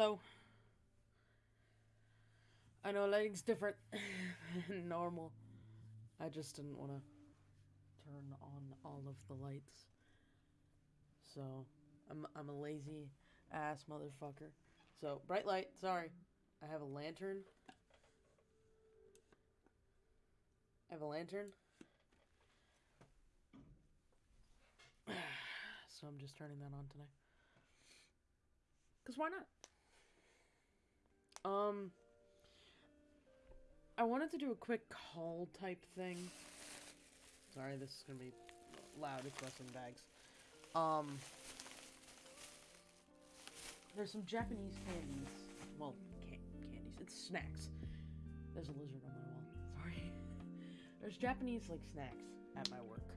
Hello. I know lighting's different than normal. I just didn't want to turn on all of the lights. So, I'm I'm a lazy ass motherfucker. So, bright light, sorry. I have a lantern. I have a lantern. so I'm just turning that on tonight. Cause why not? Um, I wanted to do a quick call type thing. Sorry, this is gonna be loud. It's wrestling bags. Um, there's some Japanese candies. Well, can- candies. It's snacks. There's a lizard on my wall. Sorry. There's Japanese like snacks at my work,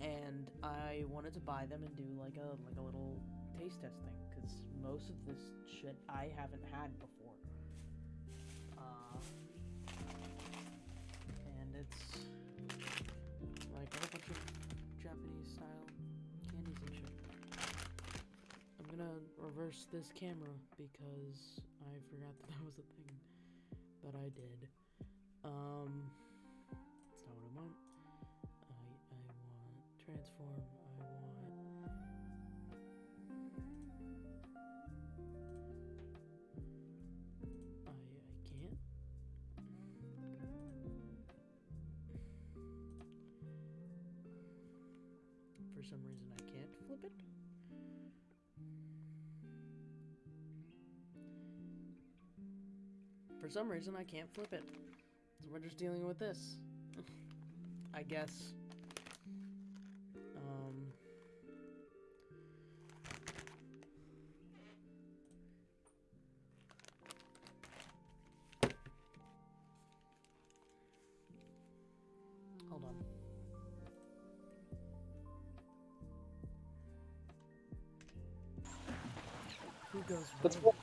and I wanted to buy them and do like a like a little taste test thing because most of this shit I haven't had before. It's like a bunch of Japanese style candies and shit. I'm gonna reverse this camera because I forgot that that was a thing, but I did. Um, For some reason, I can't flip it. For some reason, I can't flip it. So we're just dealing with this. I guess. Who goes That's where?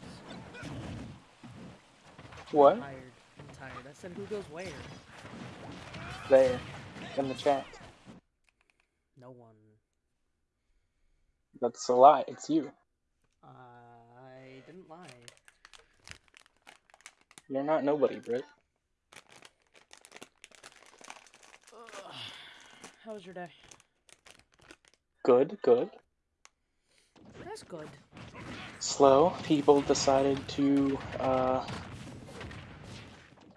What? I'm tired. I'm tired. I said who goes where? There. In the chat. No one. That's a lie. It's you. I didn't lie. You're not nobody, Britt. Ugh. How was your day? Good, good. That's good. Slow. People decided to uh,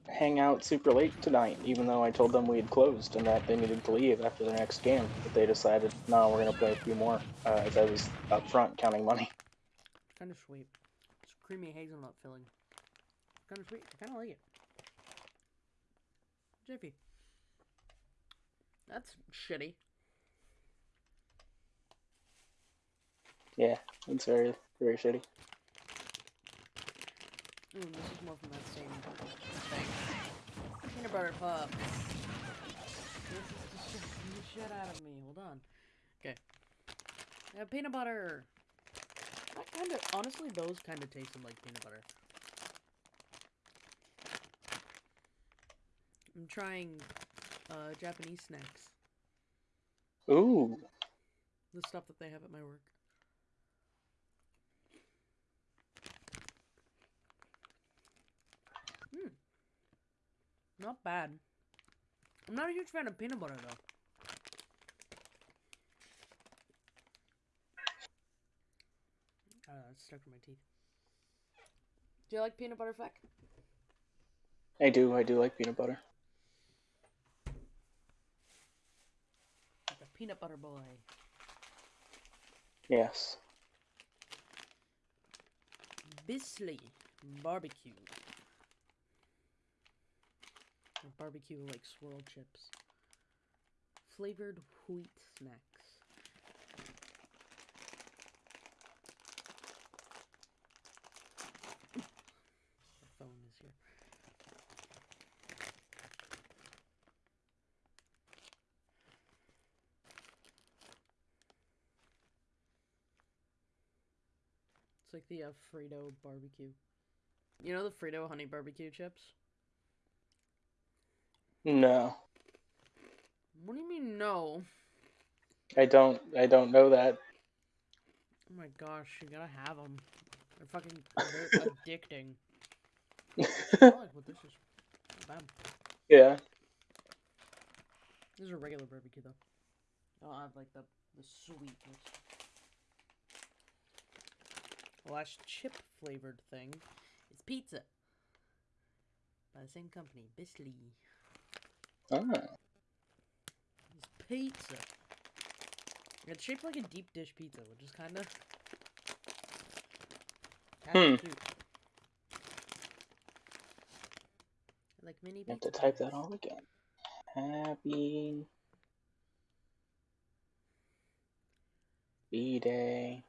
hang out super late tonight, even though I told them we had closed and that they needed to leave after their next game. But they decided, no, we're gonna play a few more. Uh, as I was up front counting money. Kind of sweet. It's creamy hazelnut filling. Kind of sweet. I kind of like it. Jiffy. That's shitty. Yeah, it's very, very shitty. Ooh, this is more from that same thing. Peanut butter puffs. This is distracting the shit out of me. Hold on. Okay. Have peanut butter. That kind of, honestly, those kind of tasted like peanut butter. I'm trying uh, Japanese snacks. Ooh, The stuff that they have at my work. Hmm. Not bad. I'm not a huge fan of peanut butter though. Uh, it's stuck to my teeth. Do you like peanut butter, Feck? I do. I do like peanut butter. Like a peanut butter boy. Yes. Bisley barbecue. Barbecue like swirl chips. Flavored wheat snacks. The phone is here. It's like the uh, Frito barbecue. You know the Frito honey barbecue chips? No, What do you mean no? I don't. I don't know that. Oh my gosh, you gotta have them. They're fucking they're addicting. I like what this is. Not bad. yeah. This is a regular barbecue though. Oh, I don't have like the the sweetness. The last chip flavored thing is pizza. By the same company, Bisley. Ah. It's pizza. It's shaped like a deep dish pizza, which is kind of. Hmm. cute. Like mini You have to type that all again. Happy B Day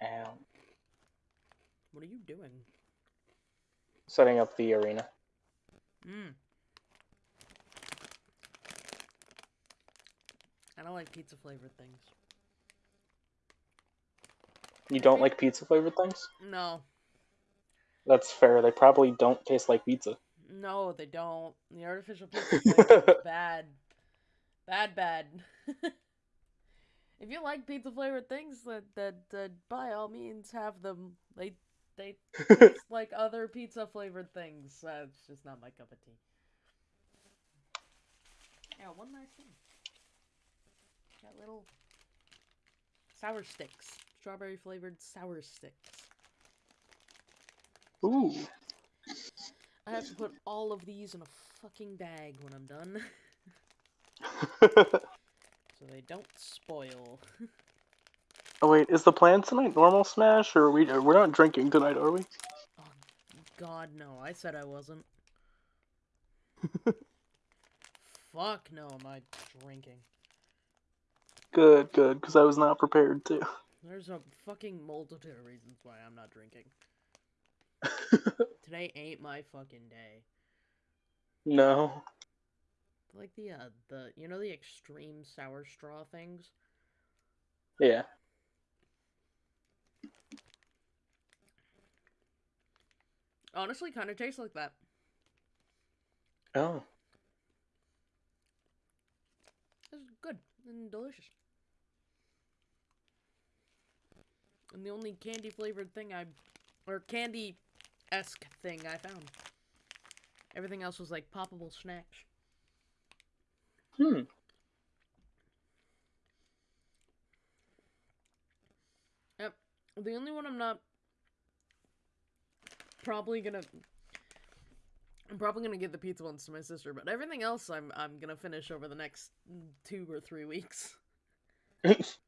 out. What are you doing? Setting up the arena. Mmm. I don't like pizza flavored things. You don't like pizza flavored things? No, That's fair. They probably don't taste like pizza. no, they don't. The artificial pizza flavor is bad, bad, bad. if you like pizza flavored things, that that that by all means have them. They they taste like other pizza flavored things. Uh, just not my cup of tea. Yeah, one nice thing. Got little sour sticks, strawberry flavored sour sticks. Ooh. I have to put all of these in a fucking bag when I'm done, so they don't spoil. oh wait, is the plan tonight normal smash or are we we're not drinking tonight, are we? Oh, God, no! I said I wasn't. Fuck no! Am I drinking? Good, good, because I was not prepared to. There's a fucking multitude of reasons why I'm not drinking. Today ain't my fucking day. no. Like the uh, the you know the extreme sour straw things. Yeah. Honestly, kind of tastes like that. Oh. It's good and delicious. And the only candy flavored thing I, or candy esque thing I found. Everything else was like poppable snacks. Hmm. Yep. The only one I'm not probably gonna I'm probably gonna give the pizza ones to my sister, but everything else I'm I'm gonna finish over the next two or three weeks.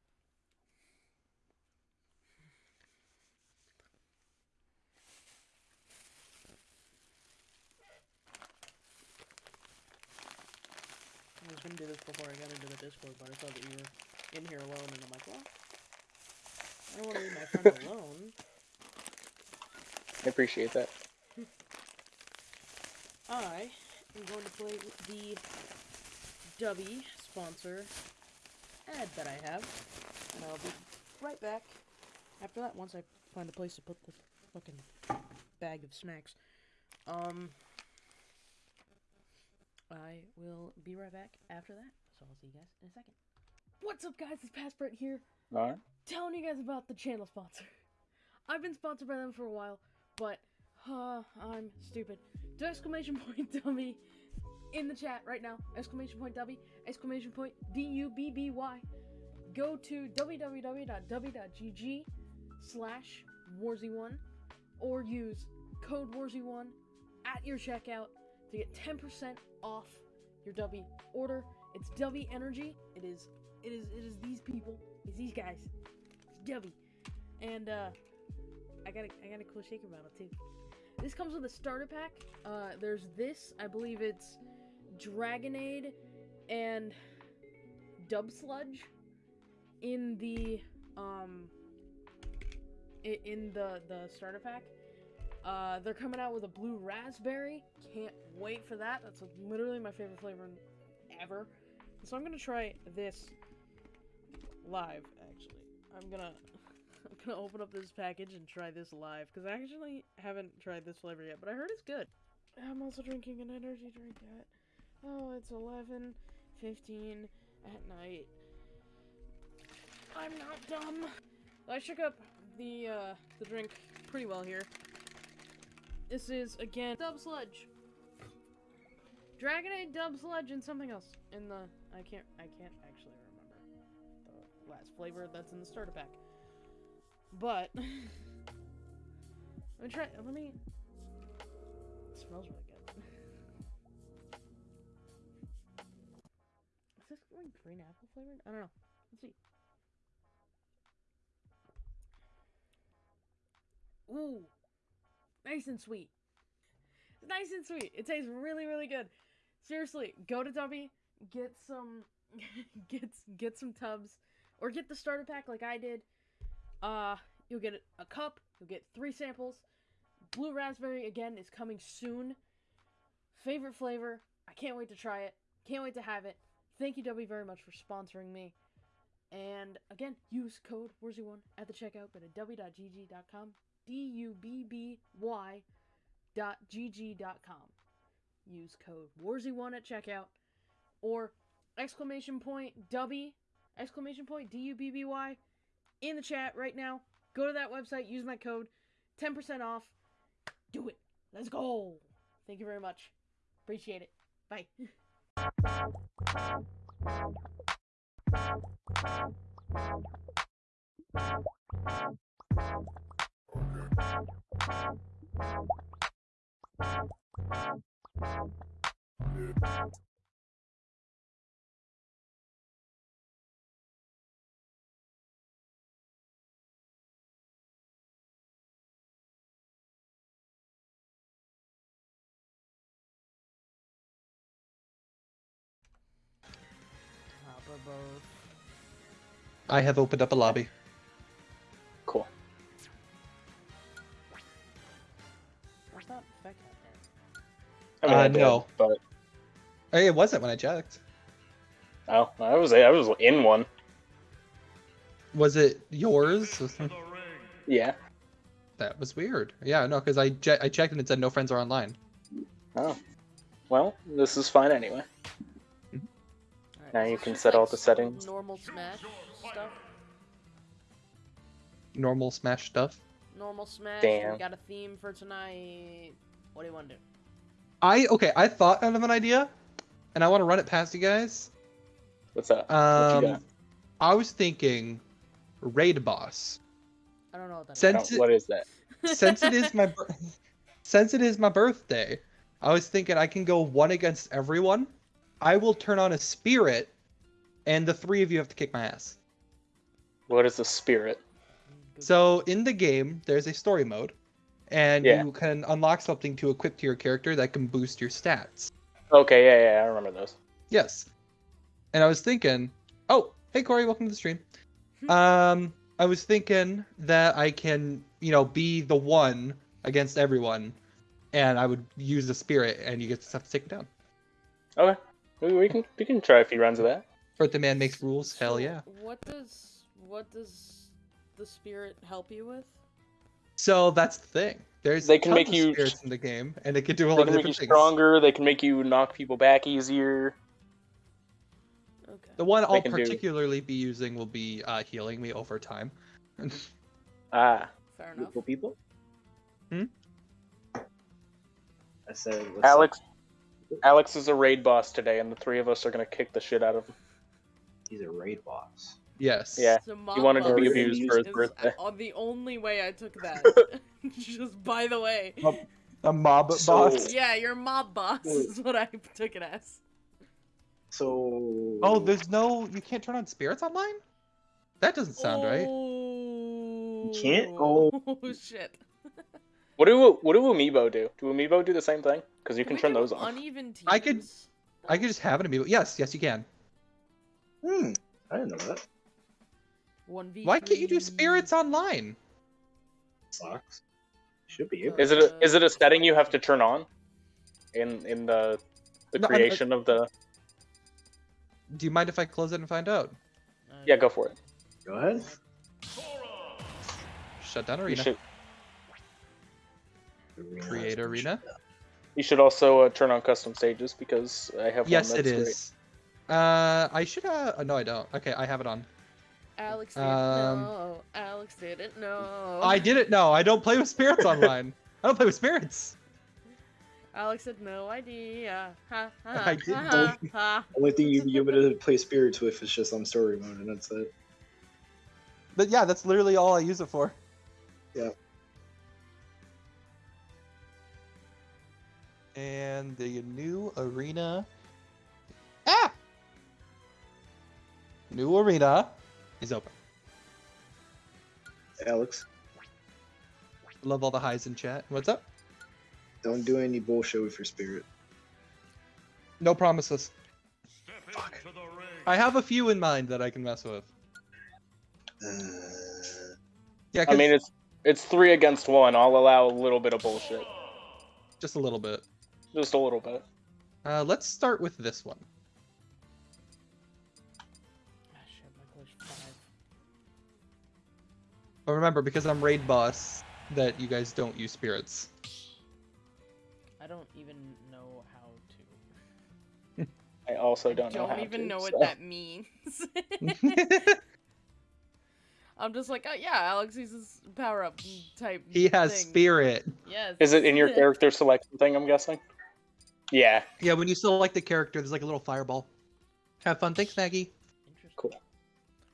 do this before I got into the Discord, but I saw that you were in here alone, and I'm like, well, I don't want to leave my friend alone. I appreciate that. I am going to play with the Dubby sponsor ad that I have, and I'll be right back after that once I find a place to put the fucking bag of snacks. Um, I will be right back after that, so I'll see you guys in a second. What's up, guys? It's Passport here Alright. telling you guys about the channel sponsor. I've been sponsored by them for a while, but uh, I'm stupid. Do exclamation point dummy in the chat right now. Exclamation point dummy. Exclamation point D U B B Y. Go to www.dubby.gg slash warzy1 or use code warzy1 at your checkout to get 10% off your Dubby order. It's Dubby Energy. It is it is it is these people. It's these guys. It's Dubby. And uh I got a I got a cool shaker bottle too. This comes with a starter pack. Uh there's this, I believe it's Dragonade and Dub Sludge in the um in the the starter pack. Uh, they're coming out with a blue raspberry. Can't wait for that. That's literally my favorite flavor ever. So I'm gonna try this live. Actually, I'm gonna I'm gonna open up this package and try this live because I actually haven't tried this flavor yet, but I heard it's good. I'm also drinking an energy drink at oh, it's 11, 15 at night. I'm not dumb. I shook up the uh, the drink pretty well here. This is again Dub Sludge. Dragonade Dub Sludge and something else in the I can't I can't actually remember the last flavor that's in the starter pack. But let me try. Let me. It smells really good. Is this green apple flavored? I don't know. Let's see. Ooh, nice and sweet. It's nice and sweet. It tastes really, really good. Seriously, go to Dubby, get some, get get some tubs, or get the starter pack like I did. Uh, you'll get a cup. You'll get three samples. Blue raspberry again is coming soon. Favorite flavor. I can't wait to try it. Can't wait to have it. Thank you, Dubby, very much for sponsoring me. And again, use code WORZY1 at the checkout. Go to dubby.gg.com. D U B B Y dot gg dot com. Use code WARZY1 at checkout. Or exclamation point Dubby exclamation point D U B B Y in the chat right now. Go to that website, use my code, 10% off. Do it. Let's go. Thank you very much. Appreciate it. Bye. I have opened up a lobby. I mean, Uh, I did, no. but Hey, it wasn't when I checked. oh, I was I was in one. Was it yours? Yeah. that was weird. Yeah, no, because I je- I checked and it said no friends are online. Oh. Well, this is fine anyway. Alright, Now is you can just, set all the settings. Normal Smash stuff. Normal Smash stuff. Normal Smash. Damn. We got a theme for tonight. What do you want to do? I okay. I thought of an idea, and I want to run it past you guys. What's that? what you Um, got? I was thinking raid boss. I don't know what that is. Since Oh, it- what is that? since it is my since it is my birthday, I was thinking I can go one against everyone. I will turn on a spirit, and the three of you have to kick my ass. What is a spirit? So in the game, there's a story mode, and Yeah. you can unlock something to equip to your character that can boost your stats. Okay, yeah, yeah, I remember those. Yes. And I was thinking, oh, hey Corey, welcome to the stream. Um, I was thinking that I can, you know, be the one against everyone, and I would use the spirit, and you get to have to take it down. Okay, we, we can we can try a few runs of that. Earth the man makes rules. Hell yeah. What does what does the spirit help you with? So that's the thing. There's They can tons make of you- spirits in the game, and it can do a lot They lot can of make you different things. stronger. They can make you knock people back easier. Okay. The one They I'll can do- particularly be using will be uh, healing me over time. Ah, Fair enough. People, people. Hmm? I said, what's Alex. up? Alex is a raid boss today, and the three of us are gonna kick the shit out of him. He's a raid boss. Yes. Yeah. So He wanted to be abused for his is birthday. uh, the only way I took that. Just by the way. A mob So- boss. Yeah, your mob boss Wait. is what I took it as. So. Oh, there's no. You can't turn on spirits online. That doesn't sound right. Oh. can't? Oh. Oh shit. What do what do amiibo do? Do amiibo do the same thing? Because you can we turn those on. Uneven teams. I could- I could just have an amiibo. Yes, yes, you can. Hmm. I didn't know that. One v. Why can't you do spirits online? Sucks. Should be able. Is it a, is it a setting you have to turn on? In in the the No, I'm- creation of the Do you mind if I close it and find out? yeah, go for it. Go ahead. Shut down You arena. should Arena, Create arena. you should also uh, turn on custom stages because I have Yes, one it that's great. is. Uh, I should. Uh, no, I don't. Okay, I have it on. Alex didn't Um, know. Alex didn't know. I didn't know. I don't play with spirits online. I don't play with spirits. Alex had no idea. Ha ha I didn't. ha ha. Only thing you you would be to play spirits with is just on story mode, and that's it. But yeah, that's literally all I use it for. Yeah. And the new arena. Ah! New arena is open. Alex, Love all the highs in chat. What's up? don't do any bullshit with your spirit. No promises. Fuck. I have a few in mind that I can mess with. Uh, Yeah, I mean, it's it's three against one. I'll allow a little bit of bullshit, just a little bit. just a little bit. Uh, let's start with this one. But remember, because I'm raid boss, that you guys don't use spirits. I don't even know how to. I also I don't, know don't even to, know what that means. I'm just like, oh yeah, Alex uses power up type. he has thing. spirit. Yes. Is it in your character selection thing? I'm guessing. Yeah. Yeah, when you select the character, there's like a little fireball. Have fun. Thanks, Maggie. Interesting. Cool.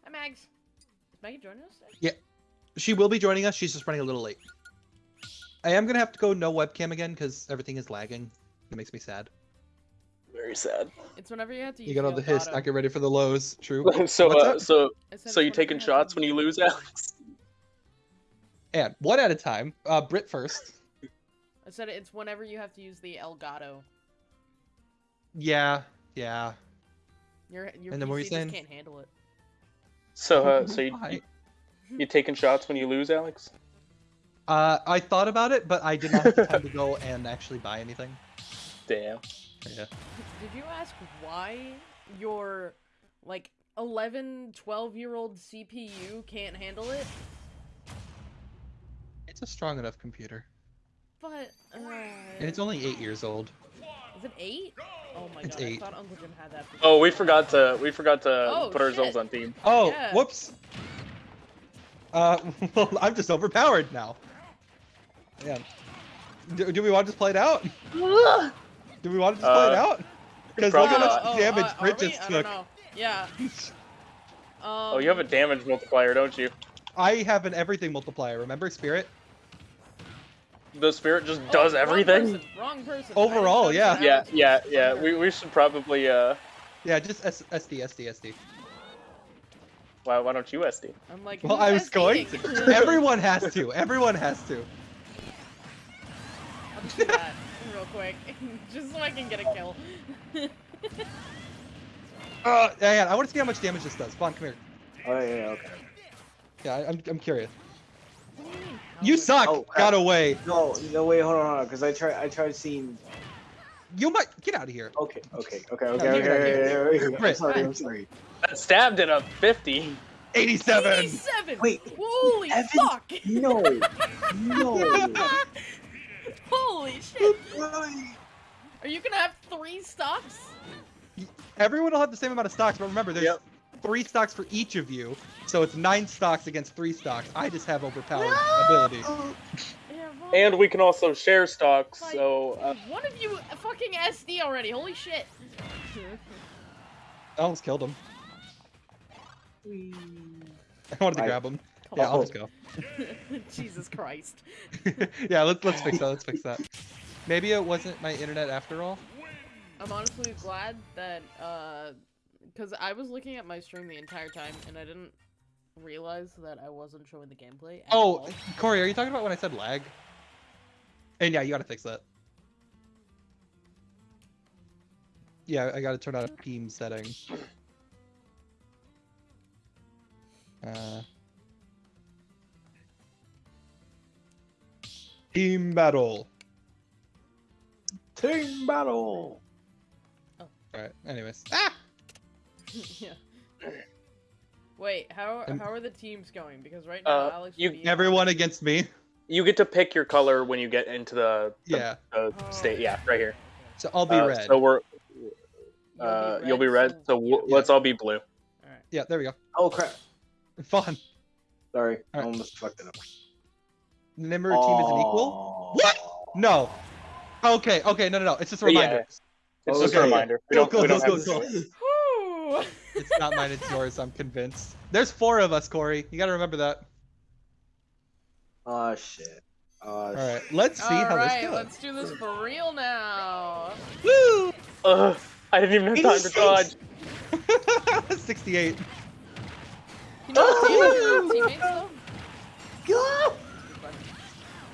Hi, Mags. Is Maggie joining us? today? She will be joining us. She's just running a little late. I am gonna have to go no webcam again because everything is lagging. It makes me sad. Very sad. It's whenever you have to You got all the hiss. I get ready for the lows. True. so, uh, so, so you it's taking have to shots when you lose, Alex? And one at a time. Uh, Brit first. I said it's whenever you have to use the Elgato. Yeah. Yeah. Your your And then what were you just saying? can't handle it. So, uh, so you, you, you taking shots when you lose, Alex? Uh, I thought about it, but I did not have the time to go and actually buy anything. Damn. Yeah. Did you ask why your like 11, 12 year old CPU can't handle it? It's a strong enough computer. But uh, And it's only eight years old. is it eight? Oh my It's god! eight. I thought Uncle Jim had that. For Oh, we forgot to we forgot to Oh, put ourselves on team. Oh, Yeah. whoops. Uh, well, I'm just overpowered now. Yeah. Do, do we want to just play it out? Do we want to just play it Uh, out? Because look how much oh, damage uh, are Brit we? just I don't took. know. Yeah. Um, Oh, you have a damage multiplier, don't you? I have an everything multiplier. Remember Spirit? The spirit just oh, does wrong everything. person, Wrong person. Overall, yeah. Yeah, yeah, yeah. We, we should probably uh. Yeah, just S- SD, SD, SD. Why, why don't you SD? I'm like. Well, I was going to. Everyone has to. Everyone has to. I'll do that real quick, just so I can get a kill. Uh, yeah, I want to see how much damage this does. Come on, come here. oh yeah, yeah, okay. Yeah, I- I'm, I'm curious. You mean, how You much? suck. Oh. Got away. No, no, wait, hold on, hold on, because I tried, I tried seeing. You might get out of here. Okay, okay, okay, okay, No, okay, you got okay, okay, okay, okay. I'm sorry, I'm sorry. That stabbed at a 50. 87. 87! Wait, Holy Evan- fuck! No, no. Holy shit! Are you gonna have three stocks? Everyone will have the same amount of stocks, but remember, there's Yep. three stocks for each of you, so it's nine stocks against three stocks. I just have overpowered ability. Yeah, well, And we can also share stocks, Like- so uh, one of you fucking SD already. Holy shit! I almost killed him. I wanted to I- grab him. Yeah, I'll Oh. just go. Jesus Christ. yeah, let's let's fix that. Let's fix that. Maybe it wasn't my internet after all. I'm honestly glad that, uh, because I was looking at my stream the entire time and I didn't realize that I wasn't showing the gameplay. Oh, all. Corey, are you talking about when I said lag? And yeah, you gotta fix that. Yeah, I gotta turn on a team setting. Uh, team battle. Team battle. Alright, anyways. Ah! yeah. Wait, how how are the teams going? Because right now Uh, Alex. you- Everyone on- against me. You get to pick your color when you get into the, the, Yeah, the Oh. state. Yeah, right here. so I'll be Uh, red. So we're You'll uh, you'll be red. So so Yeah. let's all be blue. Alright. Yeah, there we go. Oh crap. Fun. Sorry, I Alright. almost fucked it up. Number of team is an equal. What? No. Okay, okay, no, no, no. It's just a But yeah. reminder. It's just a reminder. We Go, don't, go, we don't go, have go, to go. say- Whew. It's not mine, it's yours, I'm convinced. There's four of us, Corey. You gotta remember that. Oh shit. Oh, Alright, let's see how Alright, this goes. let's do this for real now. Woo! Ugh, I didn't even have time to 86. dodge. 68. You know what team teammates though?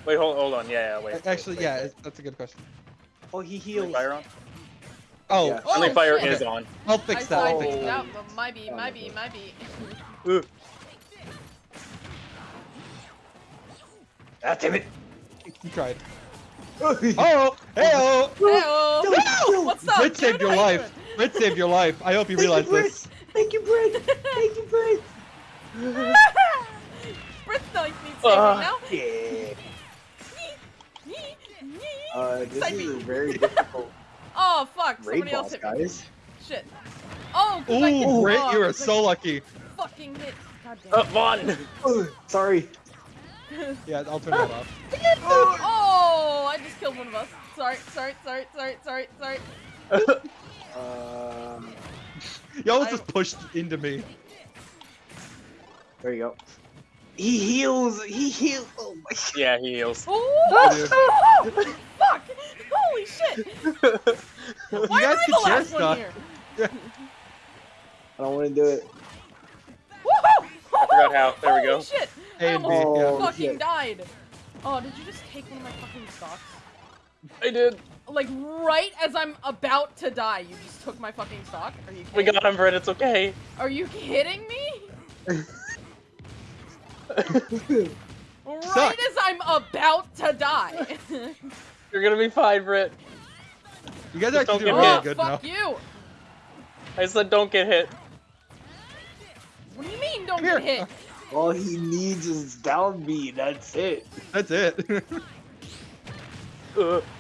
Wait, hold, hold on. Yeah, yeah, wait. Actually, wait, yeah, wait. that's a good question. Oh, he Friendly heals. fire on? Oh, Yeah. Friendly Oh, fire shit. is on. I'll fix that. I I'll fix figured it that. out, but might be, might be, might be. Ah, damn it. You tried. oh, Hey Oh, hey-oh! Hey-oh. What's up? Brit saved your life. Brit saved your life. I hope you Thank you, realize Brit. this. Thank you, Brent. Thank you, Brent. doing? Brit's life needs saving Uh, now. Yeah. Oh Uh, this Side is B. a very difficult Oh fuck! raid Somebody else boss, hit me. guys. Shit. Oh, 'cause I can- Ooh, Brit, oh, you are 'cause I so lucky. fucking hit. God damn. Uh, Vaughn! Oh, sorry. Yeah, I'll turn that off. oh, I just killed one of us. Sorry, sorry, sorry, sorry, sorry, sorry. Um, Y'all I- just pushed into me. there you go. He heals. He heals. Oh my. Yeah, he heals. Oh, fuck! Holy shit! You Why guys am I can the share last one stuff. here? I don't want to do it. Woohoo! I forgot how. There we Holy go. shit! A I and B, almost yeah. Oh, fucking shit. died. Oh, did you just take one of my fucking stocks? I did. Like right as I'm about to die, you just took my fucking stock? Are you We kidding? got him, Brett. It's okay. Are you kidding me? Right Suck. as I'm about to die. You're gonna be fine, Brit. You guys are Just doing get really oh, good now. fuck you! I said don't get hit. What do you mean don't Here. get hit? All he needs is down B. That's it. That's it. Ugh.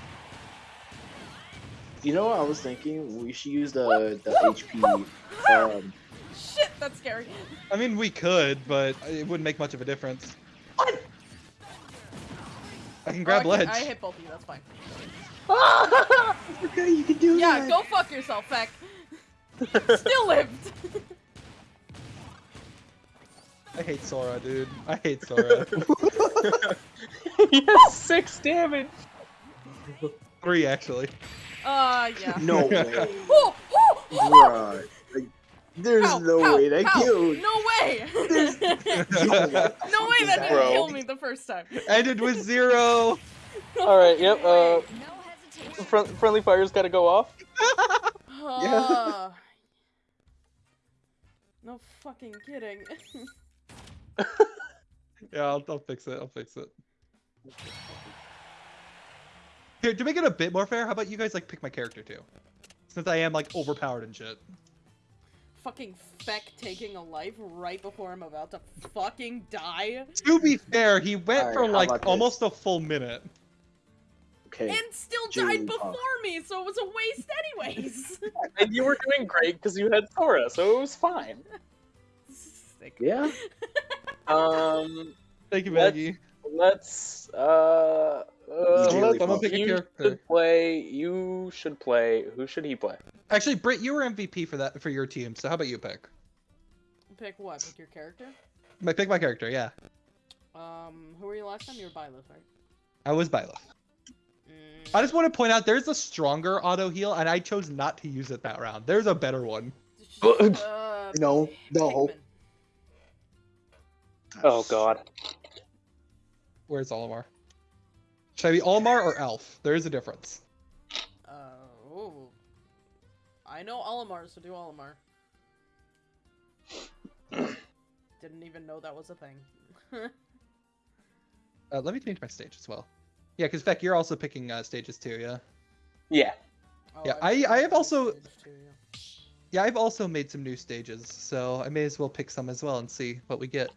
You know what I was thinking? We should use the the HP. Um, Shit, that's scary. I mean, we could, but it wouldn't make much of a difference. What? I can grab Oh, I can- ledge. I hit both of you, that's fine. okay, you can do Yeah, that. go fuck yourself, Feck. Still lived. I hate Sora, dude. I hate Sora. he has six damage. Three, actually. Uh, yeah. No way, Oh, oh, oh. Like, there's Ow, no ow, way that ow. killed. No way! No way. no way that didn't Bro. kill me the first time. Ended with zero. All right. Yep. Uh, No hesitation. fr- friendly fire's got to go off. Uh, no fucking kidding. Yeah, I'll, I'll fix it. I'll fix it. Here, to make it a bit more fair, how about you guys like pick my character too? Since I am like overpowered and shit. fucking Feck taking a life right before I'm about to fucking die. To be fair, he went Alright, for like about this? almost a full minute. Okay. And still June, died before me, so it was a waste anyways. And you were doing great because you had Sora, so it was fine. Sick. Yeah. Um, Thank you, Let's- Maggie. let's. Uh, uh, So Jigglypuff. I'm gonna pick a you character. should play. You should play. Who should he play? Actually, Britt, you were MVP for that for your team. So how about you pick? Pick what? Pick your character? My pick my character. Yeah, Um, who were you last time? You were Byleth, right? I was Byleth. Mm, I just want to point out there's a stronger auto heal, and I chose not to use it that round. There's a better one. uh, No. No. Pikmin. Oh God. Where's Olimar? Should I be Olimar or Alph? There is a difference. Uh, oh. I know Olimar, so do Olimar. Didn't even know that was a thing. Uh, let me change my stage as well. Yeah, because Beck, you're also picking uh, stages too, yeah? Yeah. Oh, Yeah, I've I- have also- too, yeah. Yeah, I've also made some new stages, so I may as well pick some as well and see what we get.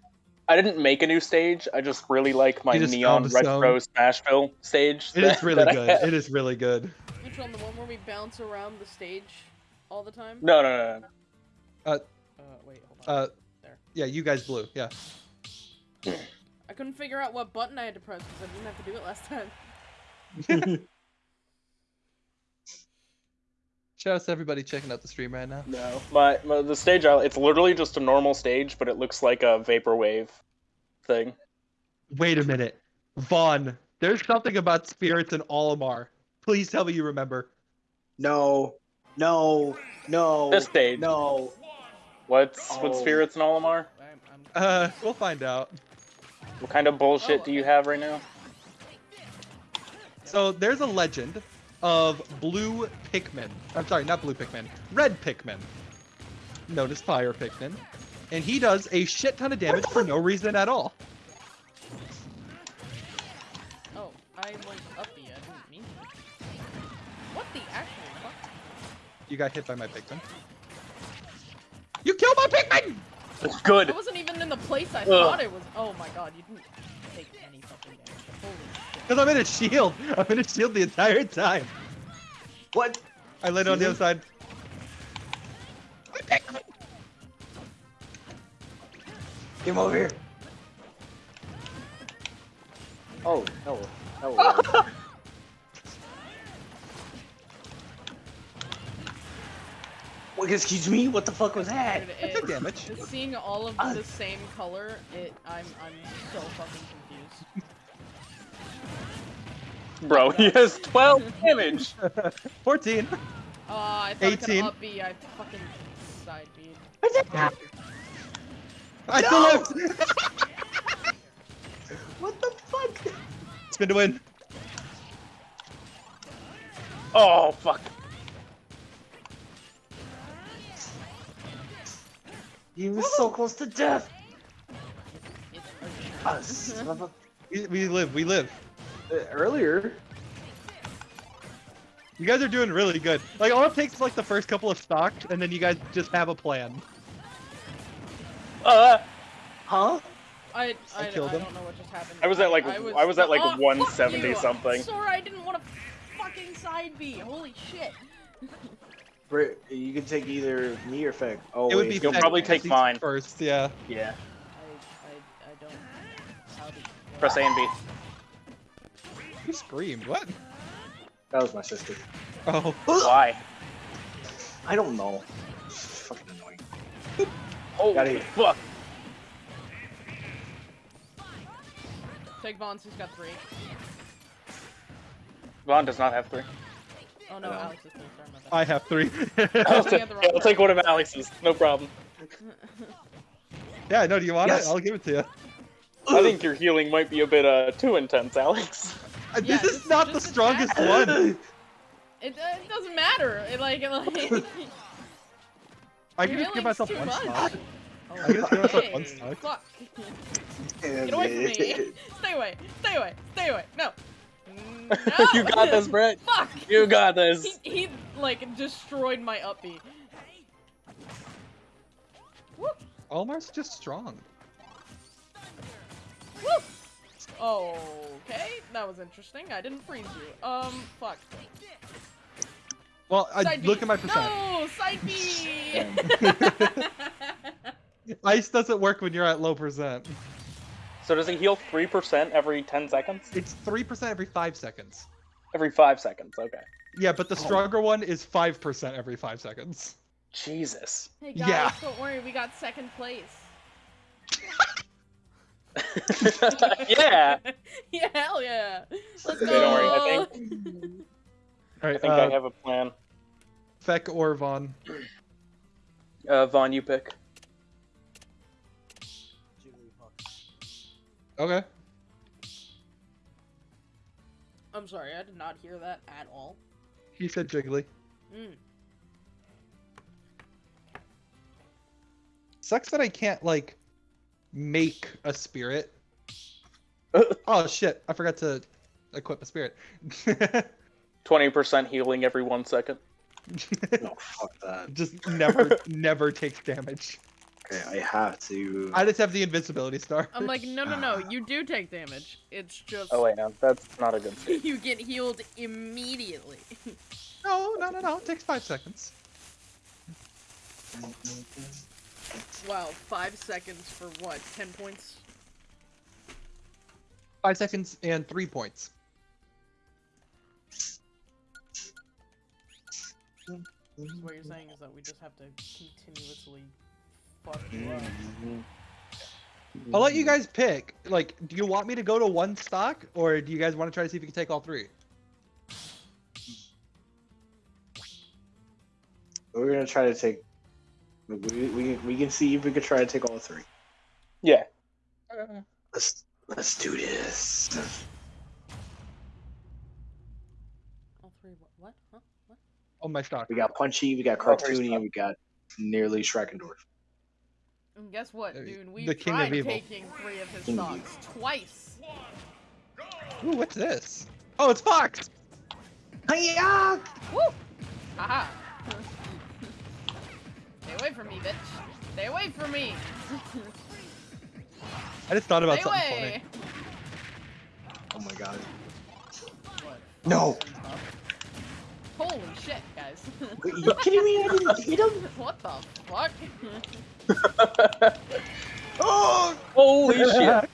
I didn't make a new stage. I just really like my neon found some. retro Smashville stage. It that- is really good. It is really good. Which one? The one where we bounce around the stage all the time? No, no, no, no. Uh, uh, wait, hold on. Uh, there. Yeah, you guys blue. Yeah. I couldn't figure out what button I had to press because I didn't have to do it last time. Shout out to everybody checking out the stream right now. No, my, my the stage it's literally just a normal stage, but it looks like a vaporwave thing. Wait a minute, Vaughn. There's something about spirits in Olimar. Please tell me you remember. No, no, no, This stage. no. What's Oh. what spirits in Olimar? I'm, I'm... Uh, we'll find out. What kind of bullshit Oh, do you have right now? So there's a legend of blue Pikmin. I'm sorry, not blue Pikmin. Red Pikmin. Known as Fire Pikmin. And he does a shit ton of damage for no reason at all. Oh, I went uppy. I didn't mean to. What the actual fuck? You got hit by my Pikmin. You killed my Pikmin! Good. I wasn't even in the place I Ugh. thought it was. Oh my god, you didn't take any fucking damage. Holy shit. Because I'm in a shield. I'm in a shield the entire time. What? I landed on the other side. My Pikmin! Come over here. Oh, no. No. What, excuse me? What the fuck was that? Dude, I took it, damage. seeing all of Ah. the same color, it I'm I'm so fucking confused. Bro, he has 12 damage. 14. Uh, I thought 18. I could up fucking side B. I No! still lived! What the fuck? Spin to win. Oh fuck. He was so close to death. It's Ah, urgent. son of a- We, we live, we live. Uh, Earlier. You guys are doing really good. Like, all it takes is like the first couple of stocks, and then you guys just have a plan. Uh, Huh? I, I, I killed I him. don't know what just happened. I was at, like, I was at, like, oh, 170 you. something. Sorry, I didn't want to fucking side B. Holy shit. Brit, you can take either me or Feg. Oh, it would be You'll Feck probably take mine. first. Yeah. yeah. I, I, I don't. How did, Press A and B. You screamed. What? That was my sister. Oh. Why? I don't know. It's fucking annoying. Oh Got it. fuck. Take Vaughn, he's got three. Vaughn does not have three. Oh no, No. Alex is three. Sorry about that. I have three. I'll, looking take, at the wrong yeah, I'll take one of Alex's. No problem. yeah, no, do you want Yes. it? I'll give it to you. I think your healing might be a bit uh too intense, Alex. Yeah, this is just- not the strongest attack. one. It, uh, it doesn't matter. It, like, it, like. I can Your just give myself one much. stock. Oh, I can just give myself one hey, stock. Fuck. Get away from me. Stay away. Stay away. Stay away. No. No. you got this, Brett. Fuck. You got this. He, he like destroyed my up B. Woo. Olimar's just strong. Woo. Okay, that was interesting. I didn't freeze you. Um, fuck. Well, I, Side B. look at my percent. No, side B. Ice doesn't work when you're at low percent. So does it heal 3% every 10 seconds? It's 3% every 5 seconds. Every 5 seconds, okay. Yeah, but the stronger one is 5% every 5 seconds. Jesus. hey guys, Yeah. don't worry, we got second place. yeah. yeah, hell yeah. Let's go. don't worry, I think Alright, I think uh, I have a plan. Feck or Vaughn. Uh, Vaughn, you pick. Okay. I'm sorry, I did not hear that at all. He said Jiggly. Mm. Sucks that I can't, like, make a spirit. oh, shit. I forgot to equip a spirit. 20% healing every one second. No, oh, fuck that. Just never, never takes damage. Okay, I have to. I just have the invincibility star. I'm like, no, no, no, you do take damage. It's just Oh wait, no, that's not a good state. you get healed immediately. No, no, no, no. It takes five seconds. Wow, five seconds for what? Ten points? Five seconds and three points. So what you're saying is that we just have to continuously fuck you up. Mm-hmm. I'll let you guys pick. Like, do you want me to go to one stock, or do you guys want to try to see if you can take all three? We're gonna try to take. We, we, we can see if we can try to take all three. Yeah. Let's let's do this. All three. What? What? Huh? What? On my stock. We got Punchy, we got Oh, Cartoony, and we got nearly Schreckendorf. And guess what, dude? We the king of tried evil. taking three of his King of stocks twice. Ooh, what's this? Oh, it's Fox. Hiya! Woo! Haha. Stay away from me, bitch. Stay away from me. I just thought about Stay something away. Oh my god. What? No. Holy shit, guys. Are you kidding me? I didn't hit him. what the fuck? Oh! Holy shit!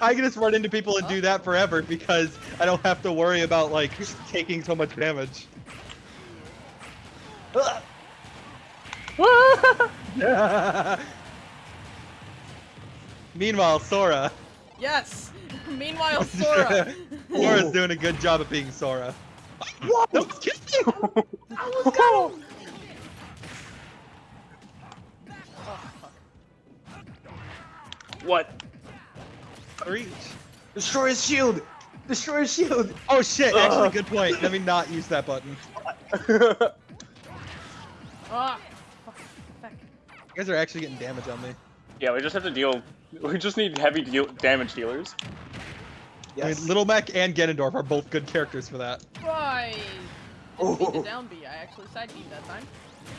I can just run into people and do that forever because I don't have to worry about like taking so much damage. Meanwhile, Sora. yes. Meanwhile, Sora. Sora's doing a good job of being Sora. What? That was kicking. oh, fuck. What? Reach. Destroy his shield! Destroy his shield! Oh shit! Actually, Ugh. good point. Let me not use that button. Ah. Fuck. Fuck. You guys are actually getting damage on me. yeah, we just have to deal. We just need heavy deal damage dealers. I mean, Little Mac and Ganondorf are both good characters for that. I didn't mean to Oh. down B. I actually side B that time.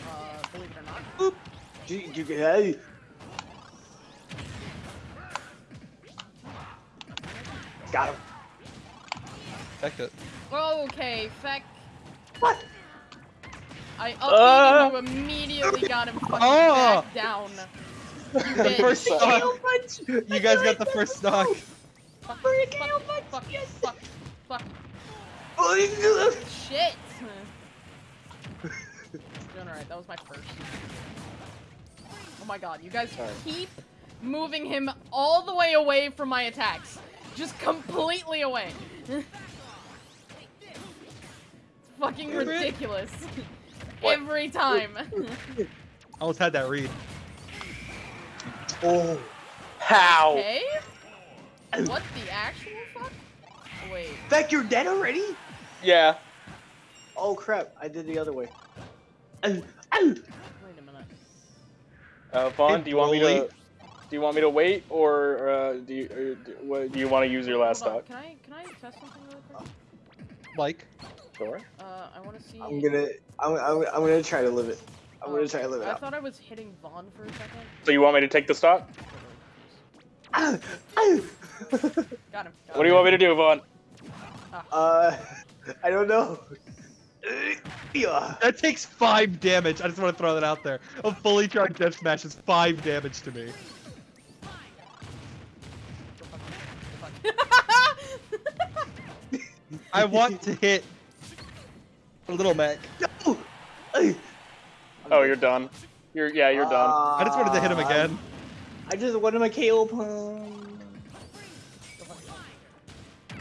Uh, believe it or not. You, you, hey. Got him. Check it. Okay, feck. What? I Uh. upbeat you immediately got him fucking Oh. back down. The bitch. first stock. You guys got the first stock. Fuck, fuck, fuck, fuck, fuck, Oh, shit. Doing alright, that was my first. Oh my god, you guys Sorry. keep moving him all the way away from my attacks. Just completely away. it's fucking Damn it. ridiculous. What? Every time. I almost had that read. oh. How? okay? What the actual fuck? Wait. Beck, you're dead already? Yeah. Oh crap, I did the other way. Ow, ow. Wait a minute. Uh, Vaughn, Hey, do you want me to? Do you want me to wait, or uh, do you? Or do, what, do you want to use your last Hold on, stock? Can I can I test something really quick? Like, Sure. Uh, I want to see. I'm gonna, I'm, I'm, I'm gonna try to live it. I'm gonna try to live it I out. thought I was hitting Vaughn for a second. So you want me to take the stock? Ow, ow. Got him. Got What do you want me to do, Vaughn? uh, I don't know. Yeah. that takes five damage. I just want to throw that out there. A fully charged death smash is five damage to me. I want to hit a little Mac. No. Oh, you're done. You're yeah, you're done. I just wanted to hit him Uh, again. I just wanted my KO pun.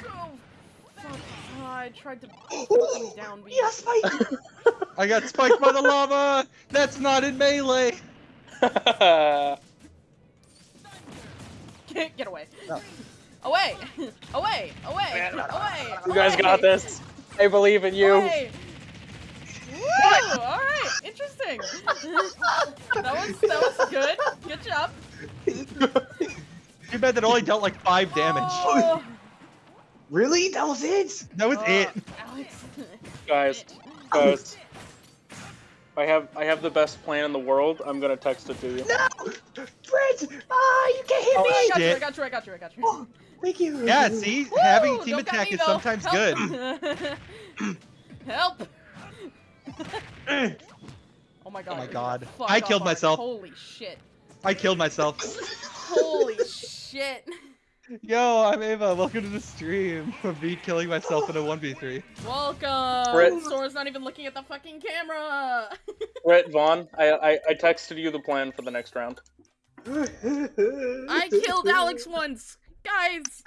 Oh. Oh, I tried to fucking down B. yes, Mike. I got spiked by the lava. That's not in melee. Get, get away. No. Away! Away! Away! Away! you guys away! got this. I believe in you. Away! Woo! Alright, interesting. that was that was good. Good job. Too bad that only dealt like five damage. Oh, Really? That was it? That was uh, it. Alex. Guys, guys. I have I have the best plan in the world. I'm gonna text it to you. No! Brent! Ah, you can't hit Oh, me! I got you, I got you, I got you, I got you. Oh, thank you. Yeah, see, Woo! having team Don't attack me, is though. sometimes Help. good. Help! Oh my god. Oh my God. I killed our- myself. Holy shit. I killed myself. Holy shit. Yo, I'm Ava. Welcome to the stream of me killing myself in a 1v3. Welcome. Brett. Sora's not even looking at the fucking camera. Brett Vaughn, I, I I texted you the plan for the next round. I killed Alex once, guys.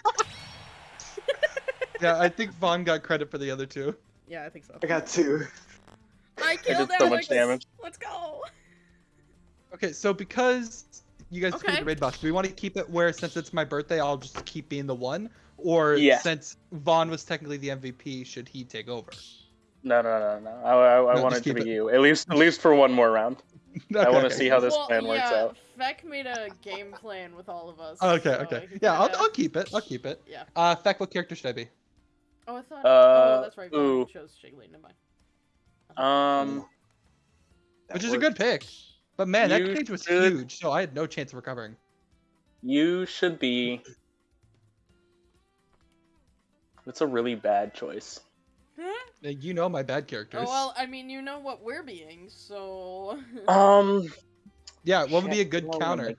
Yeah, I think Vaughn got credit for the other two. Yeah, I think so. I got two. I killed did so much damage. Let's go. Okay, so because you guys Okay. okay. the raid box, do we want to keep it where since it's my birthday, I'll just keep being the one? Or Yeah. since Vaughn was technically the MVP, should he take over? No, no, no, no. I, I, I No, want it to be it. you. At least at least for one more round. I want to Okay. see how this well, plan works out. Feck made a game plan with all of us. Okay, so okay. Yeah, I'll, kinda- I'll keep it. I'll keep it. Yeah. Uh, Feck, what character should I be? Oh, I thought. Uh, oh, that's right. Vaughn ooh. chose Jiggly. Never mind. Um, That Which is a good pick. But man, that You cage was should- huge, so I had no chance of recovering. you should be. It's a really bad choice. Huh? Uh, You know my bad characters. Oh well, I mean, you know what we're being, so. Um, yeah, what would be a good counter?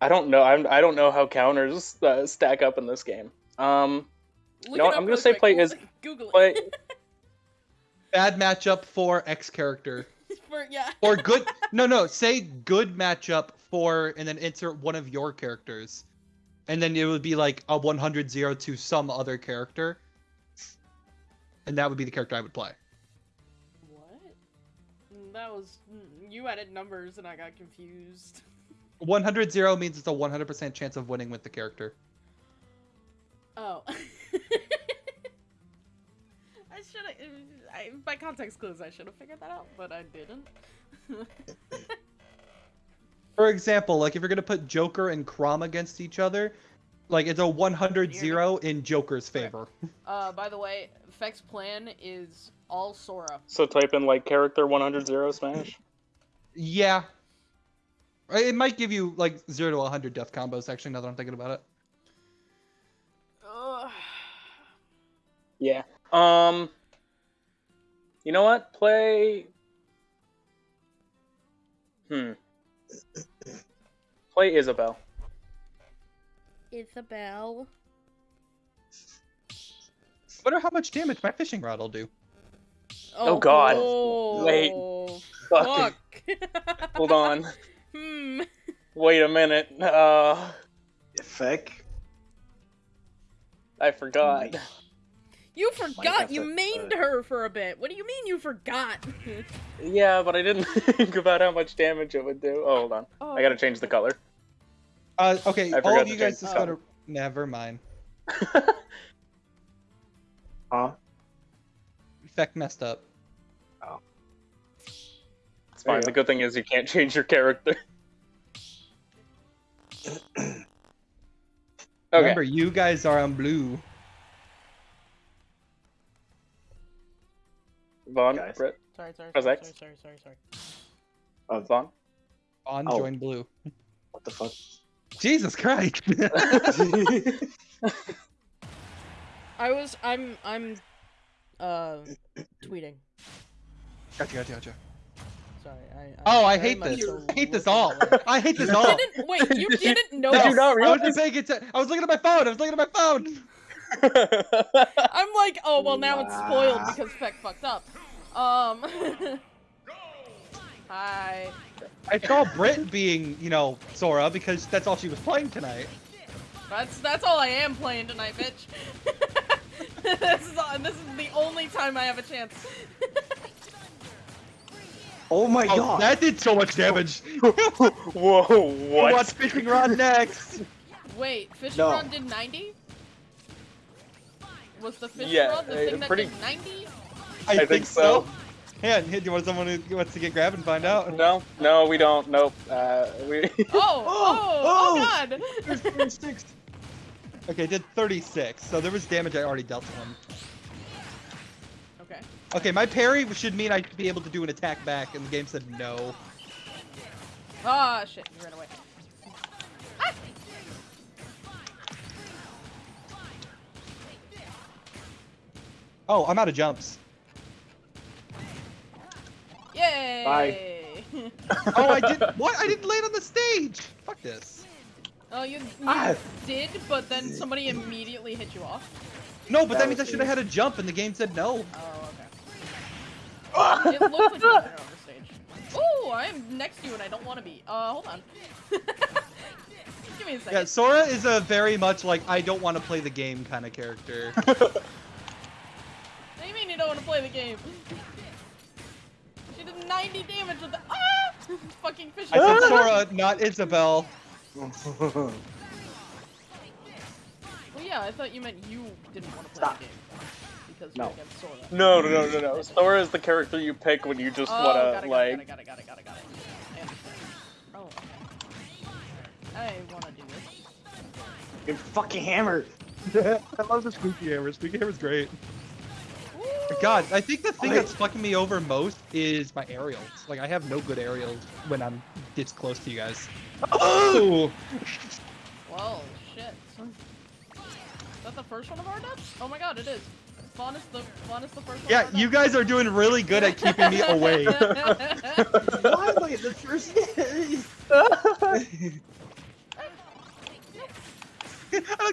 I don't know. I'm, I don't know how counters uh, stack up in this game. Um, Look know what, I'm gonna real say play is- Google it. play Bad matchup for X character. For yeah. Or good. no, no. Say good matchup for, and then insert one of your characters, and then it would be like a 100-0 to some other character, and that would be the character I would play. What? Mm, That was mm, you added numbers and I got confused. 100-0 means it's a 100% chance of winning with the character. Oh. I should have. I, by context clues, I should have figured that out, but I didn't. For example, like if you're gonna put Joker and Chrom against each other, like it's a 100-0 in Joker's favor. uh, by the way, Feck's plan is all Sora. so type in like character 100 zero smash. Yeah. It might give you like 0 to 100 death combos, actually, now that I'm thinking about it. Ugh. Yeah. Um. You know what? Play. Hmm. Play Isabelle. Isabelle. I wonder how much damage my fishing rod will do. Oh, God. oh, Wait. Fuck. Fucking- Hold on. hmm. Wait a minute. Uh, Feck. I forgot. You forgot you to, mained uh, her for a bit. What do you mean you forgot? Yeah, but I didn't think about how much damage it would do. Oh, hold on. oh. I gotta change the color. Uh, okay, I all forgot of to you guys change just the gotta. Never mind. Huh? Effect messed up. Oh. It's fine. The go. good thing is you can't change your character. Okay. Remember, you guys are on blue. Vaughn, Guys. Britt, Sorry, sorry, sorry, sorry, sorry, sorry, sorry. Oh, Vaughn. On Oh. join blue. what the fuck? Jesus Christ! I was, I'm, I'm, uh, tweeting. gotcha, gotcha, gotcha. Sorry, I. Oh, I hate this. so I hate this all. I hate this all. didn't wait. You Did you- didn't know. Did you not I realize? wasn't paying attention. I was looking at my phone. I was looking at my phone. I'm like, oh well, now it's spoiled because Feck fucked up. Um. Hi. I saw Brit being, you know, Sora because that's all she was playing tonight. That's that's all I am playing tonight, bitch. this is all, this is the only time I have a chance. Oh my Oh, god! that did so much damage. Whoa, what? What's fishing rod next? Wait, fishing No. rod did 90? Was the fish Yeah, rod the uh, thing that pretty- did 90? I, think so. Yeah, do you want someone who wants to get grabbed and find out? No, no, we don't. Nope. Uh, we. Oh, oh, oh, oh. god! There's 36. Okay, did 36, so there was damage I already dealt to him. okay. Okay, my parry should mean I'd be able to do an attack back, and the game said no. Ah, shit, you ran away. Oh, I'm out of jumps. Yay! Bye. Oh, I did. What? I didn't land on the stage. Fuck this. oh, you, you Ah. did, but then somebody immediately hit you off. No, but that, That means I should have had a jump, and the game said no. Oh, okay. it looked like you were on the stage. Oh, I'm next to you and I don't want to be. Uh, hold on. Give me a second. Yeah, Sora is a very much like I don't want to play the game kind of character. What do you mean you don't want to play the game? She did 90 damage with the ah! Fucking fish. I said Sora, not Isabelle. Well, yeah, I thought you meant you didn't want to play Stop. the game because No. you're Sora. No, no, no, no, no. Sora is the character you pick when you just oh, wanna got it, like. got it, got it, got it, got it, got it. I understand. Oh, okay. I want to do this. Your fucking hammer. I love the Squeaky Hammer. Squeaky Hammer's great. God, I think the thing I- that's fucking me over most is my aerials. Like, I have no good aerials when I'm this close to you guys. Oh! Whoa, shit. Is that the first one of our deaths? Oh my god, it is. Fawn is the Fawn is the first one. Yeah, of our you guys are doing really good at keeping me away. Why am I the first?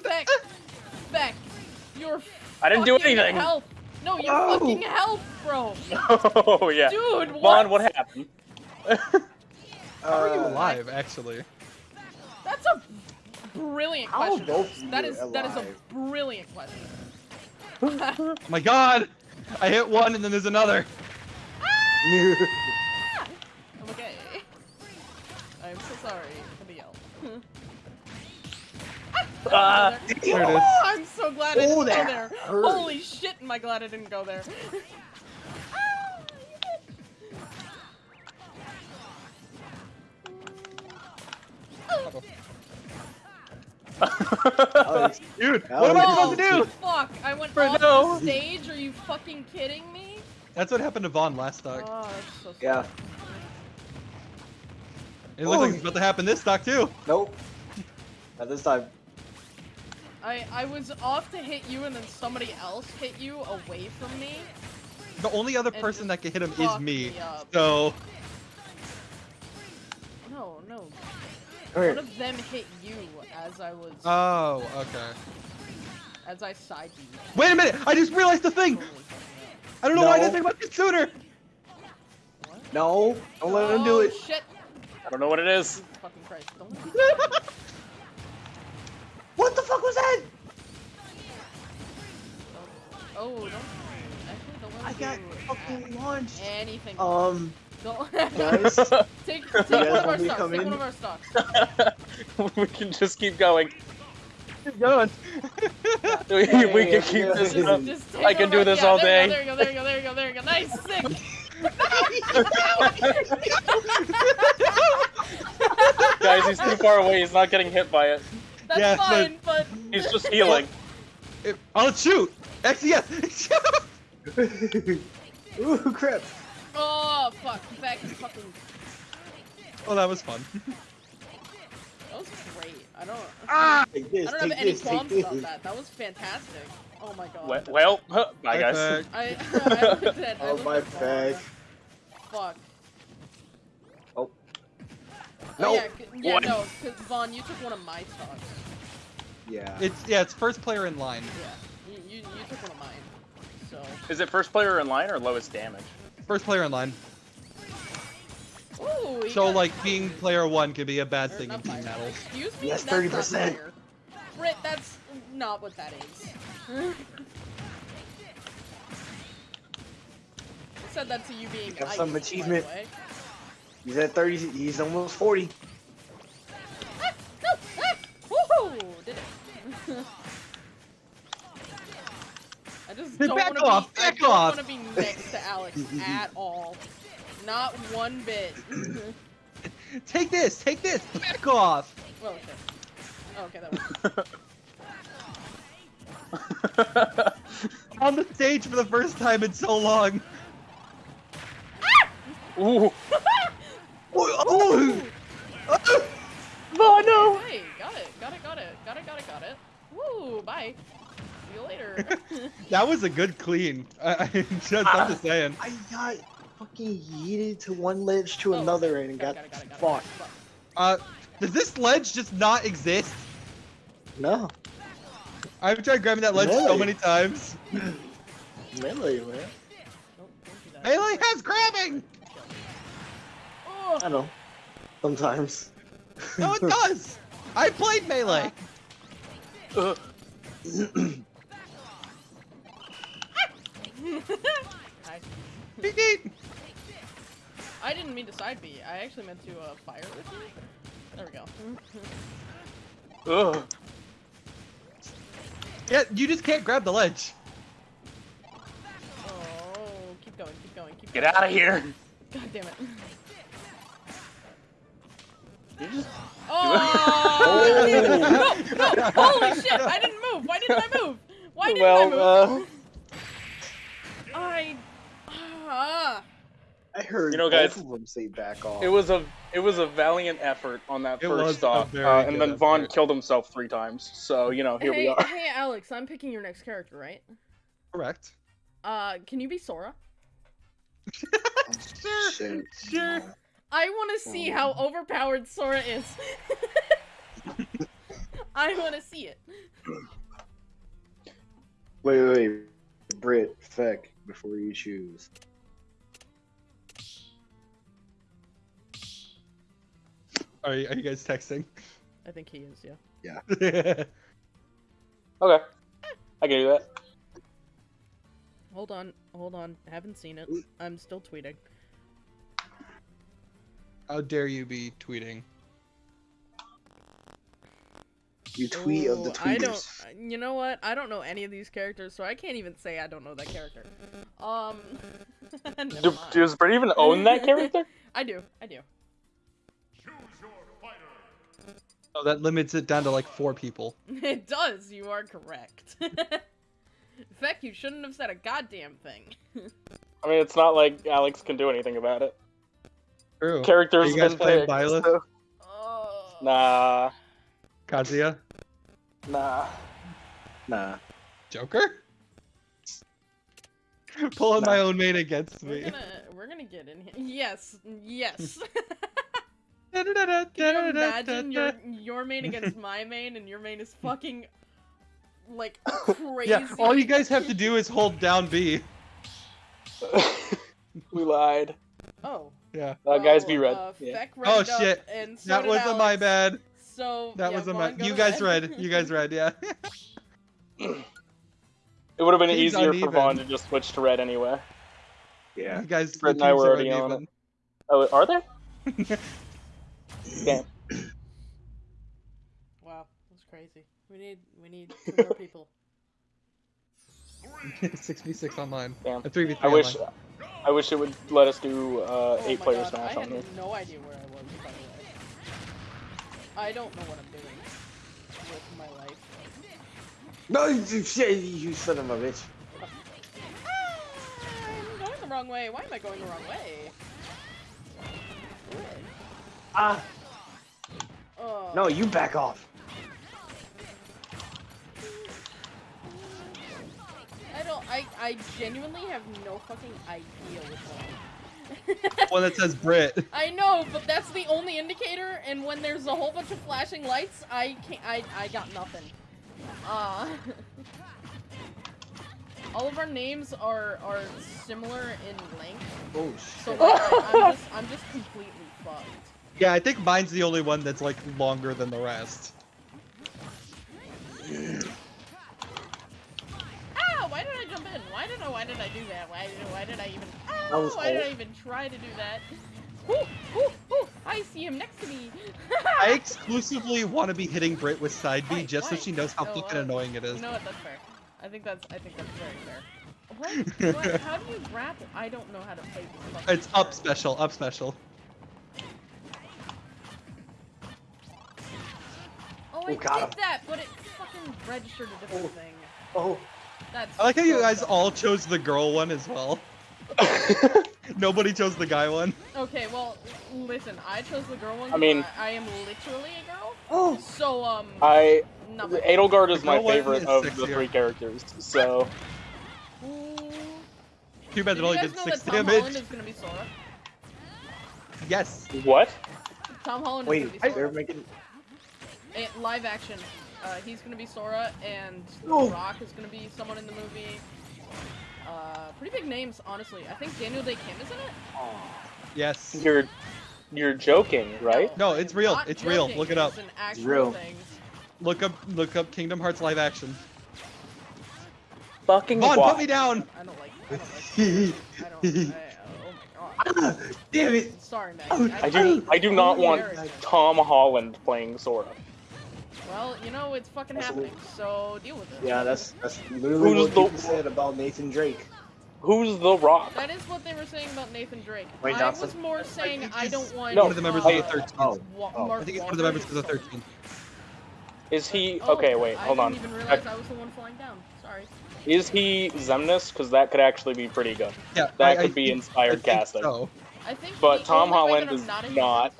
Beck, Beck, you're. I didn't do anything. Help! No, you No. fucking help, bro. Oh yeah. Dude, what? Vaughn, what happened? How are you Uh, alive, actually? That's a brilliant How question. both of you That is that is a brilliant question. Oh my god! I hit one and then there's another. I'm okay. I'm so sorry for the yell. Ah. There it is. Oh, I'm so glad I didn't Oh, go there. hurt. Holy shit, am I glad I didn't go there. Alex, Dude, That what am I supposed to Oh, do? fuck, I went For off no. the stage? Are you fucking kidding me? That's what happened to Vaughn last stock. Oh, that's so. Yeah. It looks like Oh. it's about to happen this stock too. Nope. Not this time. I, I was off to hit you and then somebody else hit you away from me. The only other person that can hit him is me. me. So, No, no. Come One of them hit you as I was oh, okay. as I side you. Wait a minute! I just realized the thing! Totally fucked me I don't know why I didn't think about this sooner! What? No, don't let him do Oh, it. Shit! I don't know what it is. Fucking Christ! Don't. let me- What the fuck was that? oh, don't. Actually, don't I got fucking launched. anything. Um, don't. guys. take take guys one of our to stocks. Take in? one of our stocks. we can just keep going. Keep going. We, we can keep Yeah. this Just- up. Just I can do this yeah, all day. There you go. There you go. There you go. There you go. Nice, sick. Guys, he's too far away. He's not getting hit by it. That's Yeah, fine, but He's just healing. It- oh, shoot! Actually, yes! Ooh, crap. oh fuck, back to fucking. oh, that was fun. That was great. I don't. Ah! This, I don't have take any this, take qualms this. about that. That was fantastic. Oh my god. Well, well huh, bye guys. Perfect. I, I looked at. I Oh, looked my at Vaughn. back. Fuck. Oh. Oh, No. yeah, yeah, no, because Vaughn, you took one of my stocks. Yeah. It's yeah, it's first player in line. Yeah, you, you, you took one of mine. So. Is it first player in line or lowest damage? First player in line. Ooh, So got- like being player one could be a bad or thing in team fire. battles. Excuse me. Yes, 30%. fair. Brit, that's not what that is. I said that to you being Have ice, some by the achievement. Way. He's at 30. He's almost 40. Ah, no, ah, woohoo! Did it. I just don't Back want to off, be. I back don't want to be next to Alex at all. Not one bit. Take this! Take this! Back off! well, okay. Oh, okay, that works. On the stage for the first time in so long. Ooh. Oh, Oh no! Hey, got it, got it, got it, got it, got it, got it. Woo, bye. See you later. That was a good clean. I, I just, I'm just saying. I got. fucking yeeted to one ledge to Oh, another and Got got, it, got it, got got fucked. got. Uh, does this ledge just not exist? No, I've tried grabbing that ledge so many times. melee, man. Nope, don't do that. Melee has grabbing! I know. Sometimes. No, it does! I played Melee! Ugh. I, Beep, beep. I didn't mean to side B. I actually meant to uh, fire with you. There we go. Ugh. Yeah, you just can't grab the ledge. Oh, keep going, keep going, keep Get going. out of here. God damn it. You just Oh! no, no! Holy shit! I didn't move! Why didn't I move? Why didn't I move? well, uh, I. Ah. I heard You know, both guys, of them say back off. it was a it was a valiant effort on that It first a stop, uh, and then Vaughn effort. killed himself three times. So you know, here hey, we are. hey, Alex, I'm picking your next character, right? Correct. Uh, can you be Sora? Sure, sure. I want to see how overpowered Sora is. I want to see it. Wait, wait, wait. Brit, Feck, before you choose. Are you, are you guys texting? I think he is, yeah. Yeah. okay, I can do that. Hold on, hold on. Haven't seen it. I'm still tweeting. How dare you be tweeting? You tweet of the Ooh, I don't. tweeters. You know what? I don't know any of these characters, so I can't even say I don't know that character. Um. Do, mind. does Brett even own that character? I do. I do. Oh, that limits it down to like four people. It does. You are correct. In fact, you shouldn't have said a goddamn thing. I mean, it's not like Alex can do anything about it. True. Characters Are you guys been playing picked, Byleth? so- Oh. Nah, Kazuya? nah. Nah. Joker? Pulling my own main against We're me. gonna we're gonna get in here. Yes, yes. Hmm. Can Can you imagine your your main against my main, and your main is fucking like crazy. Yeah, all you guys have to do is hold down B. we lied. Oh. Yeah. Uh, guys, be red. Uh, Yeah. Feck Oh, shit. And so That wasn't my bad. So That yeah, wasn't my. You guys red. read. You guys read. Yeah. It would have been Seems easier for uneven. Vaughn to just switch to red anyway. Yeah. You guys. Fred the and I were are already on uneven. Oh, are there? Damn. Wow, that's crazy. We need we need two more people. Six v six online. Damn. A three v three. wish, online. I wish it would let us do uh, oh eight my player God, smash I on had here. no idea where I was. By the way, I don't know what I'm doing with my life. No, you shit, you son of a bitch. I'm going the wrong way. Why am I going the wrong way? Red. Ah, Oh. no, you back off. Don't. I I genuinely have no fucking idea which one. One that says Brit. I know, but that's the only indicator. And when there's a whole bunch of flashing lights, I can't. I I got nothing. Uh. All of our names are are similar in length, Oh so like, I, I'm just I'm just completely fucked. Yeah, I think mine's the only one that's like longer than the rest. in? Why did I? Why did I do that? Why did why did I even? That was why did I even try to do that? Ooh, ooh, ooh! I see him next to me. I exclusively want to be hitting Brit with side B Wait, just so she knows how Oh, fucking uh, annoying it is. You know what? That's fair. I think that's I think that's very fair. What? what? How do you grapple? I don't know how to play this. fucking It's up game. special, up special. Oh, I Oh, got him. did that, but it fucking registered a different thing. Oh, That's. I like how you guys dumb. all chose the girl one as well. Nobody chose the guy one. Okay, well, listen. I chose the girl one. I mean- I, I am literally a girl. oh. So um. I nothing. Edelgard is my favorite is of the three characters. So Too bad it only did six that Tom damage. Holland is gonna be Sora? Yes. What? Tom Holland is Wait, gonna be they're making. Live action. Uh, he's gonna be Sora, and Oh. The Rock is gonna be someone in the movie. Uh, pretty big names, honestly. I think Daniel Dae Kim is in it. Yes. You're you're joking, right? No, I it's real. not It's real. Look it up. It's real. thing. Look up look up Kingdom Hearts live action. Fucking Vaughn, why? put me down. I don't like. I don't like. I don't. I, oh my god. Damn it! Sorry, Maggie. Oh, I do I do not want Tom Holland playing Sora. Well, you know it's fucking That's a happening, so deal with it. Yeah, that's that's literally Who's what the- people said about Nathan Drake. Who's the Rock? That is what they were saying about Nathan Drake. Wait, I Johnson? was more saying think I don't want. No, one of the members uh, of the 13th. Oh, oh. I think he's one of the members of the as 13th. Is he Oh, okay? Wait, hold on. I on. didn't even realize I was the one flying down. Sorry. Is he Xemnas? Because that could actually be pretty good. Yeah. That I- I could be think- inspired I think casting. So. I think. But the Tom Holland is not. a not.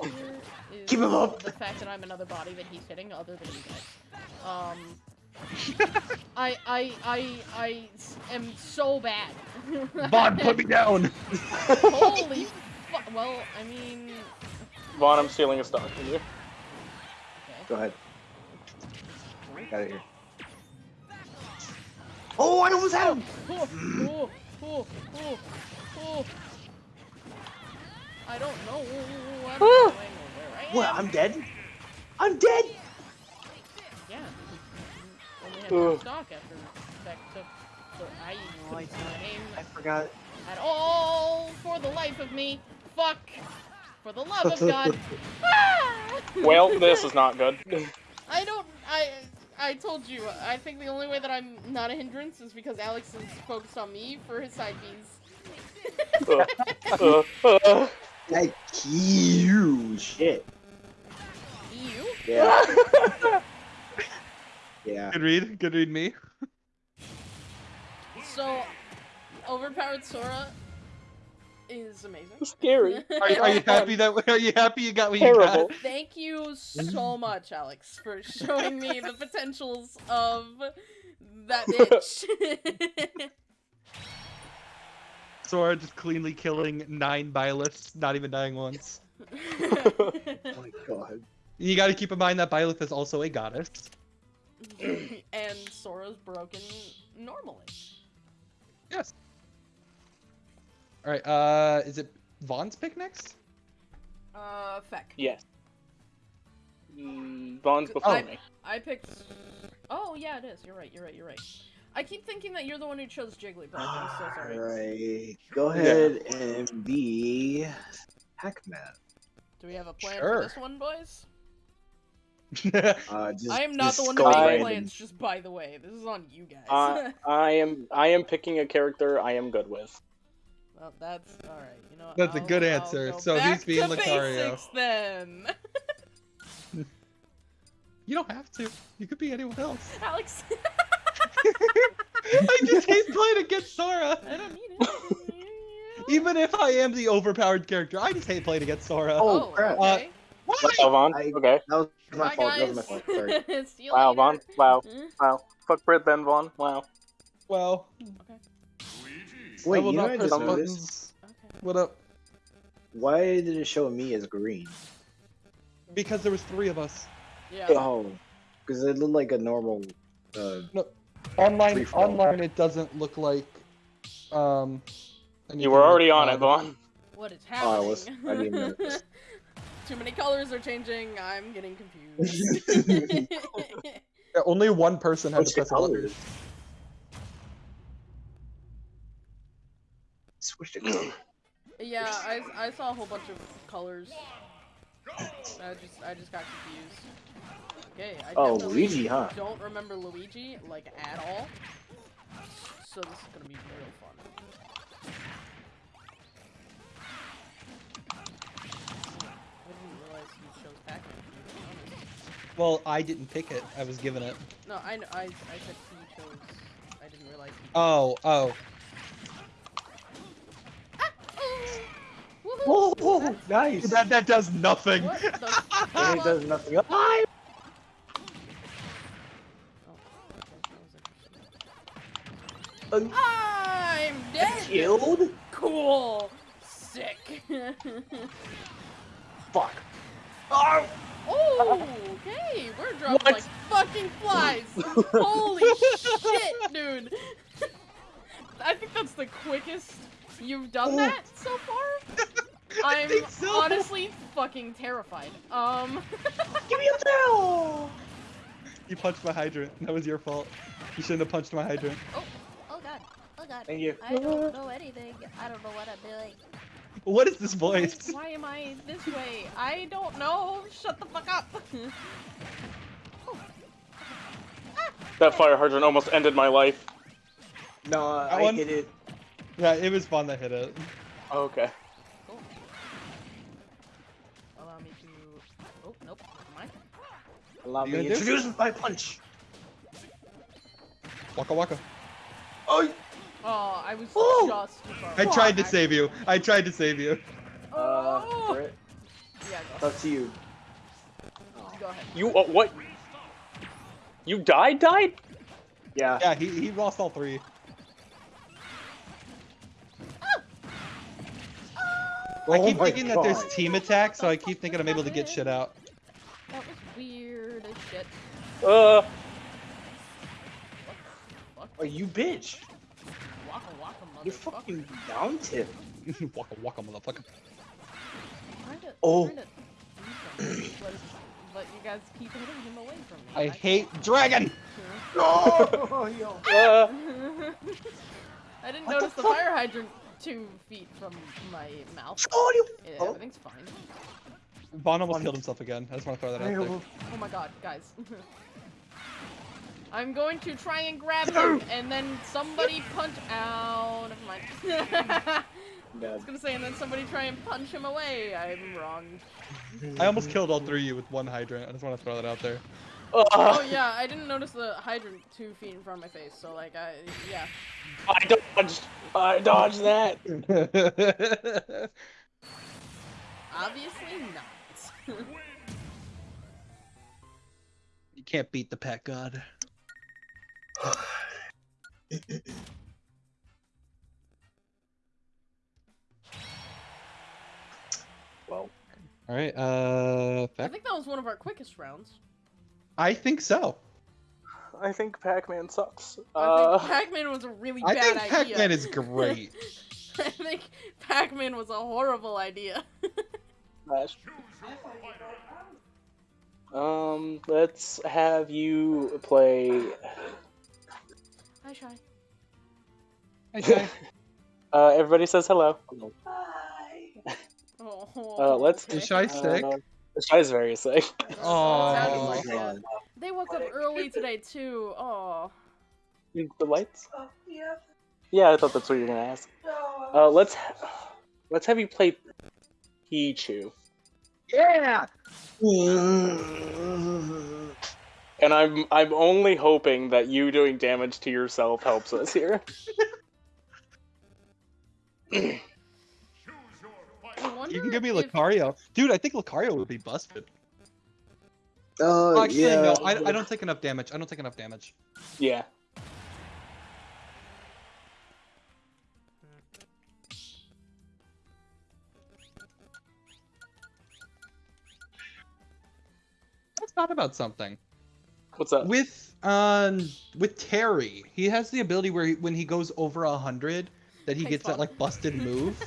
Hindrance here is Keep him up. The fact that I'm another body that he's hitting, other than you guys. Um. I, I, I, I am so bad. Vaughn, put me down. Holy. Fu- well, I mean. Vaughn, I'm stealing a star from you. Okay. Go ahead. Got it here. Oh, I almost had him! Oh, oh, oh, oh, oh. I don't know. I don't know where I am. What? I'm dead? I'm dead! Yeah. Only have Ugh. one stock after back to. So I know I name I forgot. at all for the life of me. Fuck. For the love of God. Ah! Well, this is not good. I don't. I. I told you. I think the only way that I'm not a hindrance is because Alex is focused on me for his side bees. uh, uh, uh. Like, huge shit. You? Yeah. yeah. Good read. Good read me. So, overpowered Sora is amazing. Scary. Are, you- are you happy that are you happy you got what you Terrible. got? Thank you so much, Alex, for showing me the potentials of that bitch. Sora just cleanly killing nine Byleths, not even dying once. Oh my god. You got to keep in mind that Byleth is also a goddess. and Sora's broken normally. Yes. All right. Uh, is it Vaughn's pick next? Uh, feck. Yes. Mm, Vaughn's before I- me. I picked. Oh yeah, it is. You're right. You're right. You're right. I keep thinking that you're the one who chose Jigglypuff. I'm so sorry. Alright. Go ahead and be Pac-Man. Do we have a plan Sure. for this one, boys? Uh, just, I am not the one to go make random. plans. Just by the way, this is on you guys. Uh, I am. I am picking a character I am good with. well, that's all right. You know. That's a I'll- good I'll answer. go So he's being to Lucario. basics then. you don't have to. You could be anyone else. Alex, I just hate playing against Sora. I don't need it. Even if I am the overpowered character, I just hate playing against Sora. Oh, crap. Okay. Why? Wow, Vaughn. Okay. That was my Bye, fault. guys. That was my fault. Sorry. Wow, later. Vaughn. Wow. Eh, Wow. Fuck Brit then, Vaughn. Wow. Well, Wait, you know I just buttons. noticed? Okay. What up? Why did it show me as green? Because there was three of us. Yeah. Oh, because it looked like a normal. Uh, Online, Free for all. online, it doesn't look like. Um. You were already on it, that. Vaughn. What is Oh, I happening? was- I didn't even notice. Too many colors are changing. I'm getting confused. Yeah, only one person has What's to press a colors? Switch to color. yeah, I, I saw a whole bunch of colors. I just I just got confused. Okay, I Oh, Luigi, huh? don't remember Luigi like at all. So this is gonna be real fun. You chose Pac-Man. to be honest. Well, I didn't pick it. I was given it. No, I kn- I I said he chose. I didn't realize. He Oh, oh. Ah! Woohoo! Whoa, whoa, That's- nice. That that does nothing. What the fuck? it does nothing. Ah! Oh, okay, that was interesting. Um, I'm dead. killed? Cool. Sick. Fuck. Oh! oh, okay. We're dropping What? like fucking flies. Holy shit, dude. I think that's the quickest you've done that so far. I'm think so. honestly fucking terrified. Um, Give me a bell! You punched my hydrant. That was your fault. You shouldn't have punched my hydrant. Oh, oh god. Oh god. Thank you. I don't know anything. I don't know what I'm doing. What is this voice? why am I this way? I don't know. Shut the fuck up. That fire hydrant almost ended my life. No, That I one? hit it. Yeah, it was fun that hit it. Okay. Cool. Allow me to. Oh nope. Never mind. Allow me gonna introduce my punch. Waka waka. Oh! Oh, I was Ooh. just. too I tried to save you. I tried to save you. Uh, Oh. Brett, Yeah, it's go. up to you. Go ahead. You uh, what? You died? Died? Yeah. Yeah, he, he lost all three. I Oh keep my thinking that there's team attack, so I keep thinking I'm able to get shit out. That was weird as shit. Uh, Fuck. Oh, you bitch. Waka waka. You fucking down tip. waka waka, motherfucker. Trying to, Oh. trying to do something, but, but you guys keep hitting him away from me. I hate dragon. Oh, yo. uh, I didn't What notice the, fuck? fire hydrant two feet from my mouth. Oh, you. Yeah, Oh. Everything's fine. Vaughn almost killed himself again. I just want to throw that out there. Oh my god, guys. I'm going to try and grab him, and then somebody punch. Ow, never mind. I was gonna say, and then somebody try and punch him away. I'm wrong. I almost killed all three of you with one hydrant. I just want to throw that out there. Oh yeah, I didn't notice the hydrant two feet in front of my face, so like I yeah. I dodged. I dodged that. Obviously not. you can't beat the pet god. Well, All right. Uh, I think that was one of our quickest rounds. I think so. I think Pac-Man sucks. I Uh, think Pac-Man was a really I bad think. Pac-Man is great. I think Pac-Man was a horrible idea. Smash. Um, let's have you play. Hi, Shy. Okay. Uh, everybody says hello. Oh, Uh, let's- okay. Is Shy sick? Uh, Shy's very sick. Sounded Oh. like God. that. They woke up early today too. Oh. the lights? Yeah, Yeah, I thought that's what you were gonna ask. Uh, let's let's have you play Pichu. Yeah. And I'm I'm only hoping that you doing damage to yourself helps us here. You can give me if- Lucario, dude. I think Lucario would be busted. Oh, Oh, actually, yeah. no. I, I don't take enough damage. I don't take enough damage. Yeah. Let's talk about something. What's up? With um with Terry, he has the ability where he, when he goes over a hundred, that he Thanks, gets that like busted move.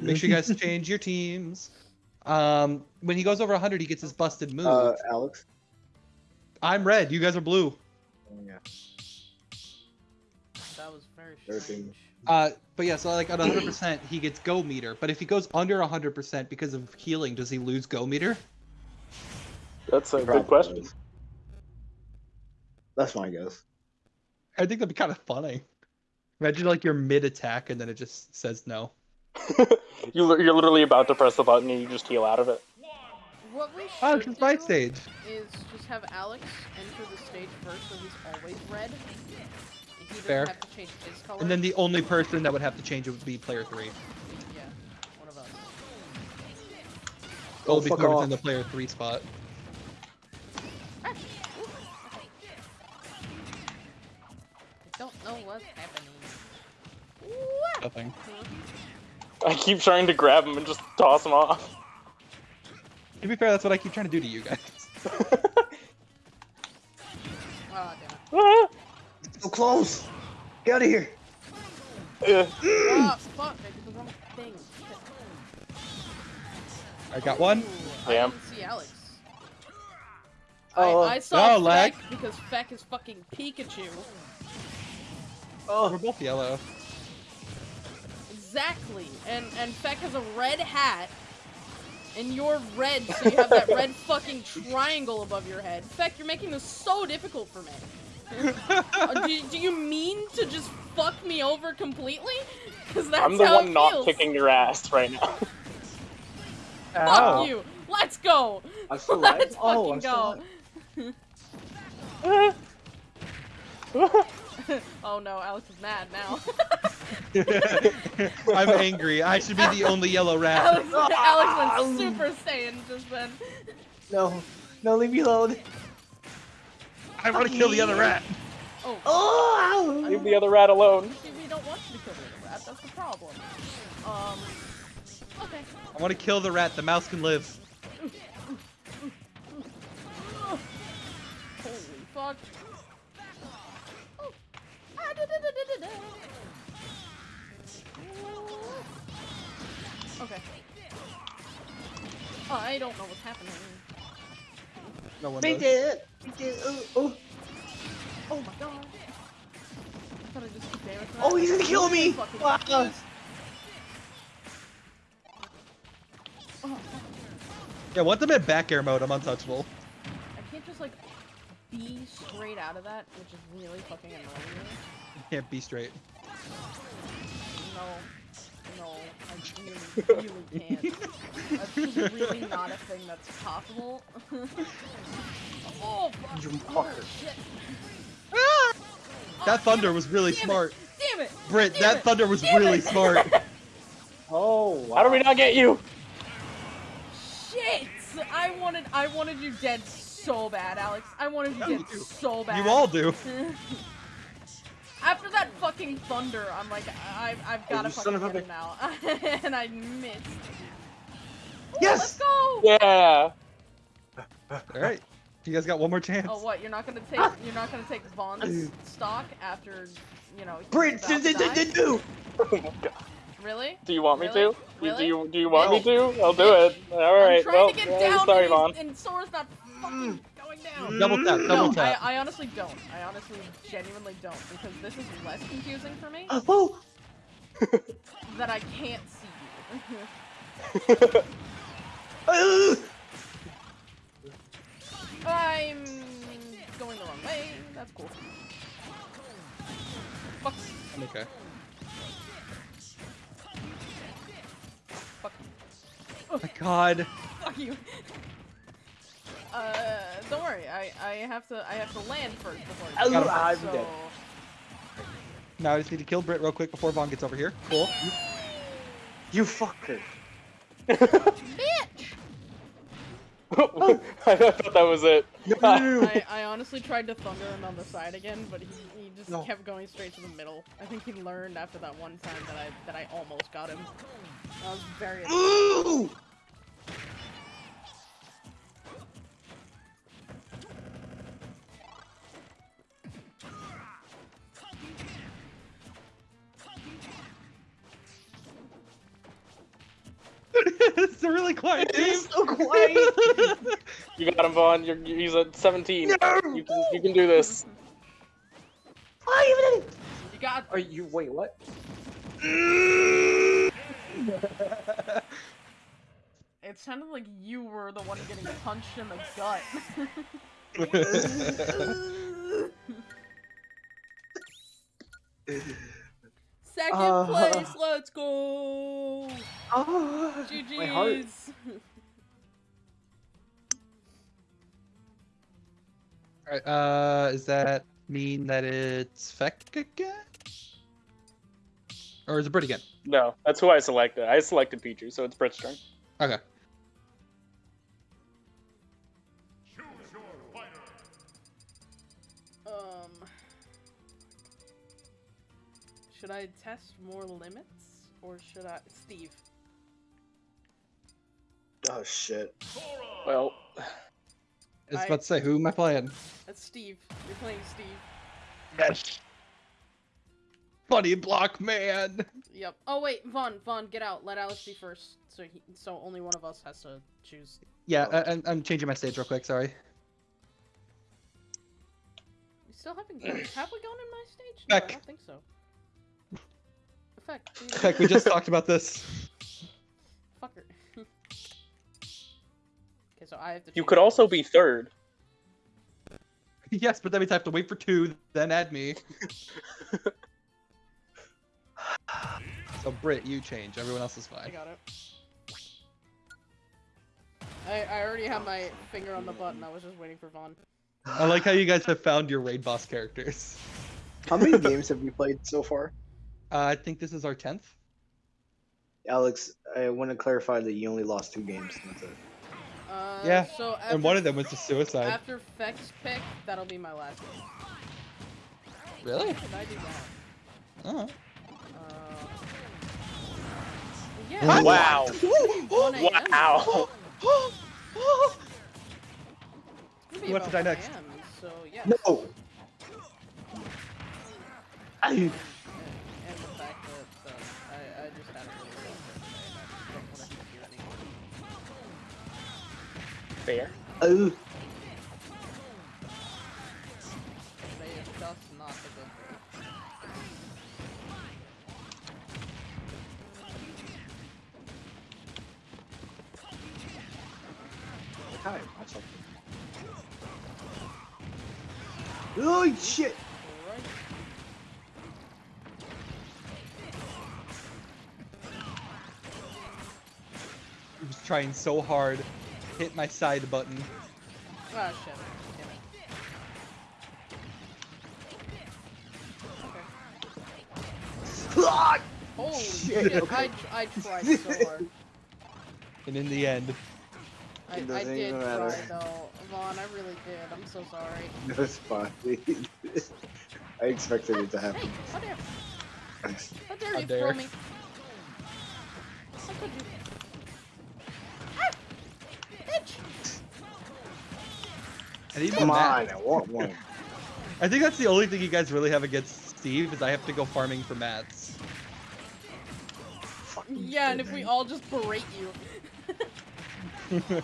Make sure you guys change your teams. Um, when he goes over 100, he gets his busted move. Uh, Alex. I'm red. You guys are blue. Oh, yeah. That was very strange. Uh, but yeah, so like at 100%, he gets go meter. But if he goes under 100% because of healing, does he lose go meter? That's a Probably. good question. That's my guess. I think that'd be kind of funny. Imagine like you're mid attack and then it just says no. you li- you're literally about to press the button and you just heal out of it. What we ah, should Oh, it's my do stage. is just have Alex enter the stage first, so he's always red. And he Fair. have to change his color. And then the only person that would have to change it would be player three. yeah, one of us. It would be oh, fuck whoever's in the player three spot. What's happening. Nothing. I keep trying to grab him and just toss him off. To be fair, that's what I keep trying to do to you guys. Oh, damn. Ah, So close. Get out of here. yeah. Fuck, I did the wrong thing. I got one. Damn. I didn't see Alex. Oh. I, I saw Oh, lag. Feck because Feck is fucking Pikachu. We're Oh. both yellow. Exactly. And and Feck has a red hat. And you're red, so you have that red fucking triangle above your head. Feck, you're making this so difficult for me. Uh, do, do you mean to just fuck me over completely? Because that's I'm the how one it not feels. kicking your ass right now. Fuck Ow. you. Let's go. I'm still. Let's Oh, fucking I'm still go. Alive. oh no, Alex is mad now. I'm angry. I should be the only yellow rat. Alex, Alex went Super Saiyan just then. No. No, leave me alone. I want to kill the other rat. Oh, Oh. Leave the other rat alone. see, we don't want you to kill the other rat. That's the problem. Um. Okay. I want to kill the rat. The mouse can live. Holy fuck. Okay. Oh, I don't know what's happening. No one Make does. it. Make it. Oh, oh. Oh my god. I thought I just took damage. Oh, he's gonna kill me. Fucking Wow. please. Oh, Yeah, once I'm in back air mode, I'm untouchable. I can't just like be straight out of that, which is really fucking annoying me. Can't be straight. No, no, I really, really can't. That's just really not a thing that's possible. oh, fuck. You oh, fucker. shit. That Oh, thunder was really damn it, smart. Damn it! Britt, damn that it, thunder was damn really it. smart. Oh, wow. How do we not get you? Shit! I wanted, I wanted you dead so bad, Alex. I wanted you dead you so bad. You all do. After that fucking thunder, I'm like, I, I've got to you fucking of get him now, and I missed. Ooh, Yes! Let's go! Yeah. All right, you guys got one more chance. Oh, what? You're not gonna take, you're not gonna take Vaughn's stock after, you know, he's Brit, about do. Oh my god. Really? Do you want me Really? to? Really? Do you do you want No. me to? I'll do it. All right. I'm trying well, to get yeah, down, sorry, and, Vaughn. he's- and Sora's not fucking going down. Mm-hmm. Double tap, double no, I, tap. I honestly don't. I honestly, genuinely don't, because this is less confusing for me Oh. that I can't see you. I'm going the wrong way. That's cool. Fuck. I'm okay. Fuck. Oh my god. Fuck you. Uh, don't worry. I I have to I have to land first before. Oh, you do I'm so... dead. Now I just need to kill Britt real quick before Vaughn gets over here. Cool. You fucker. Bitch! I thought that was it. No, no, no, no. I, I honestly tried to thunder him on the side again, but he, he just No. kept going straight to the middle. I think he learned after that one time that I that I almost got him. I was very Ooh. It's a really quiet It team. so quiet. You got him, Vaughn. You're, he's at 17. No. You can you can do this. I even You got Are you? Wait, what? it sounded like you were the one getting punched in the gut. Second Uh. place, let's go! Oh, my heart. Alright, uh, does that mean that it's Feck again? Or is it Brit again? No, that's who I selected. I selected Pichu, so it's Brit's turn. Okay. Should I test more limits? or should I? Steve. Oh shit. Well, I was I- about to say, who am I playing? That's Steve. You're playing Steve. Yes. Buddy block man. Yep. Oh wait, Vaughn, Vaughn, get out. Let Alex be first. So he, so only one of us has to choose. Yeah. I, I'm- I'm changing my stage real quick. Sorry. We still haven't. have we gone in my stage? Beck. No, I don't think so. Effect. please. Heck, we just talked about this. Fucker. okay, so I have to. you could also be third. yes, but that means I have to wait for two, then add me. so Britt, you change. Everyone else is fine. I got it. I, I already have my finger on the button. I was just waiting for Vaughn. I like how you guys have found your raid boss characters. How many games have we played so far? Uh, I think this is our tenth. Alex, I want to clarify that you only lost two games. That's it. Uh, Yeah, So after, And one of them was a suicide. after Feck's pick, that'll be my last game. Really? How did I do that? Oh. Uh, yeah. Wow. Wow. It's gonna be What about did I next? a.m., So yeah. No. I, Fair. oh, Today is just not a good day. hi, myself. Oh shit! He was trying so hard. Hit my side button. Ah, shit. Okay. Holy Shit, shit, okay. I, I tried so hard. And in the end, I, I did even try though. Vaughn, I really did. I'm so sorry. That's fine. I expected it to Hey, happen. how dare, how dare you dare. throw me? How could you? Bitch! and even Come on, I want one. I think that's the only thing you guys really have against Steve is I have to go farming for mats. Fucking Yeah, and if we all just berate you.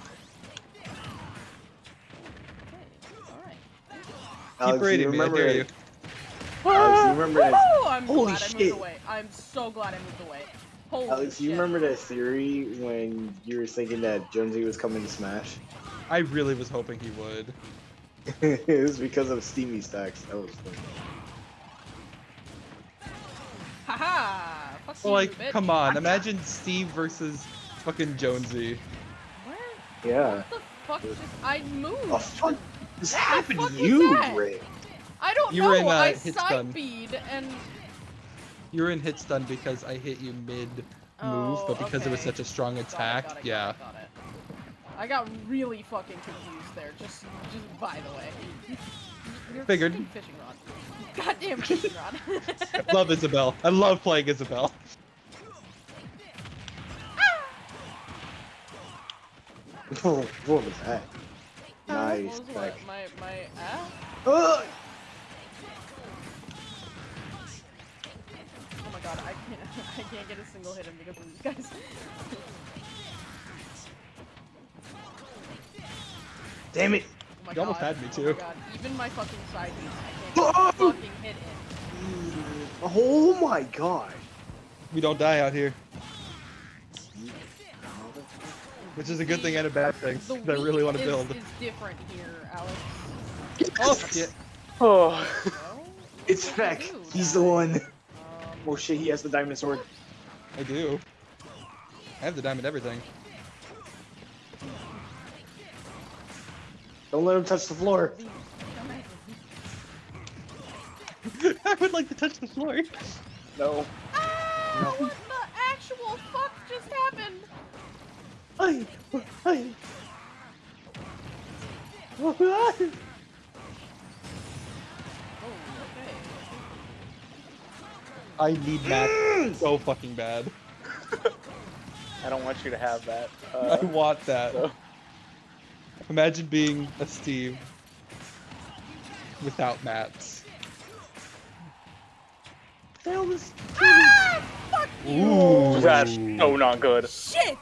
Okay, alright. Keep Alex, you rating me, I remember dare it- you. Alex, you remember that? Woo! I'm Holy glad I shit. moved away. I'm so glad I moved away. Holy Alex, shit. you remember that theory when you were thinking that Jonesy was coming to Smash? I really was hoping he would. it was because of Steamy stacks. That was funny. Haha! Fuck Well, like, bitch. come on, imagine Steve versus fucking Jonesy. Where? Yeah. What the fuck just. I moved! Oh fuck! This happened to you. Ray. I don't You know! were in, uh, I hit side stun. and. You were in hit stun because I hit you mid move, Oh, but because it was such a strong Got it, attack, got it, yeah. it, got it. I got really fucking confused there, just just by the way. You're Figured. fishing rod. Goddamn fishing rod. love Isabelle. I love playing Isabelle. what was that? What Nice. was what? My my ah? Ah! I can't get a single hit in because of these guys. Damn it! Oh You almost had me, Oh too. my even my fucking side beats, I can't Oh! fucking hit in. Oh my god! We don't die out here, which is a good thing and a bad thing. The 'cause I really want to build. It's different here, Alex. Oh shit! Oh. It's what Feck. do you do, He's the one. Oh shit! He has the diamond sword. I do. I have the diamond everything. Don't let him touch the floor. I would like to touch the floor. No. Ah, what the actual fuck just happened? Ay, ay. I need mats so fucking bad. I don't want you to have that. I Uh, want that. so- Imagine being a Steve without mats. Hell, this Ooh. that's so not good. Shit!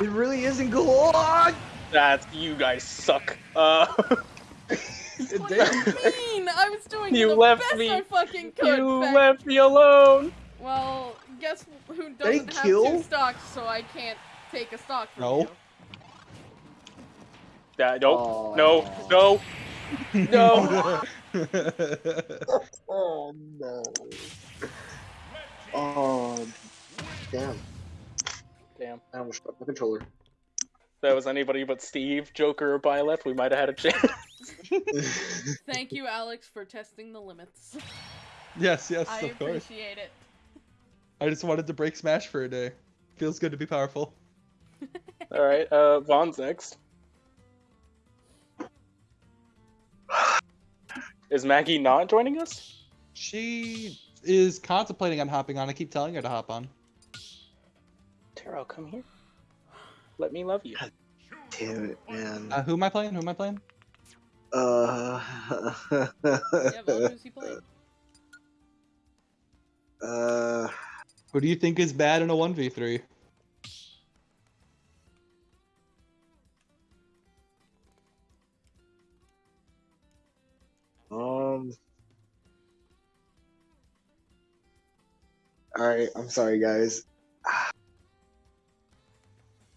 it really isn't good. That's you guys suck. Uh, what do you mean? I was doing You the left best me- I fucking could. you Beck. left me alone. Well, guess who doesn't have kill. two stocks, so I can't take a stock from No. you. Yeah, nope. Aw. No, no, no. Oh no. Oh, damn. Damn. I almost dropped my controller. If that was anybody but Steve, Joker, or Byleth, we might have had a chance. Thank you, Alex, for testing the limits. yes, yes, I of course. I appreciate it. I just wanted to break Smash for a day. Feels good to be powerful. All right, uh, Vaughn's next. Is Maggie not joining us? She is contemplating on hopping on. I keep telling her to hop on. Taro, come here. Let me love you. Damn it, man. Uh, who am I playing? Who am I playing? Uh. Yeah, Vel, who's he playing? uh. Who do you think is bad in a 1v3? Um. All right, I'm sorry, guys.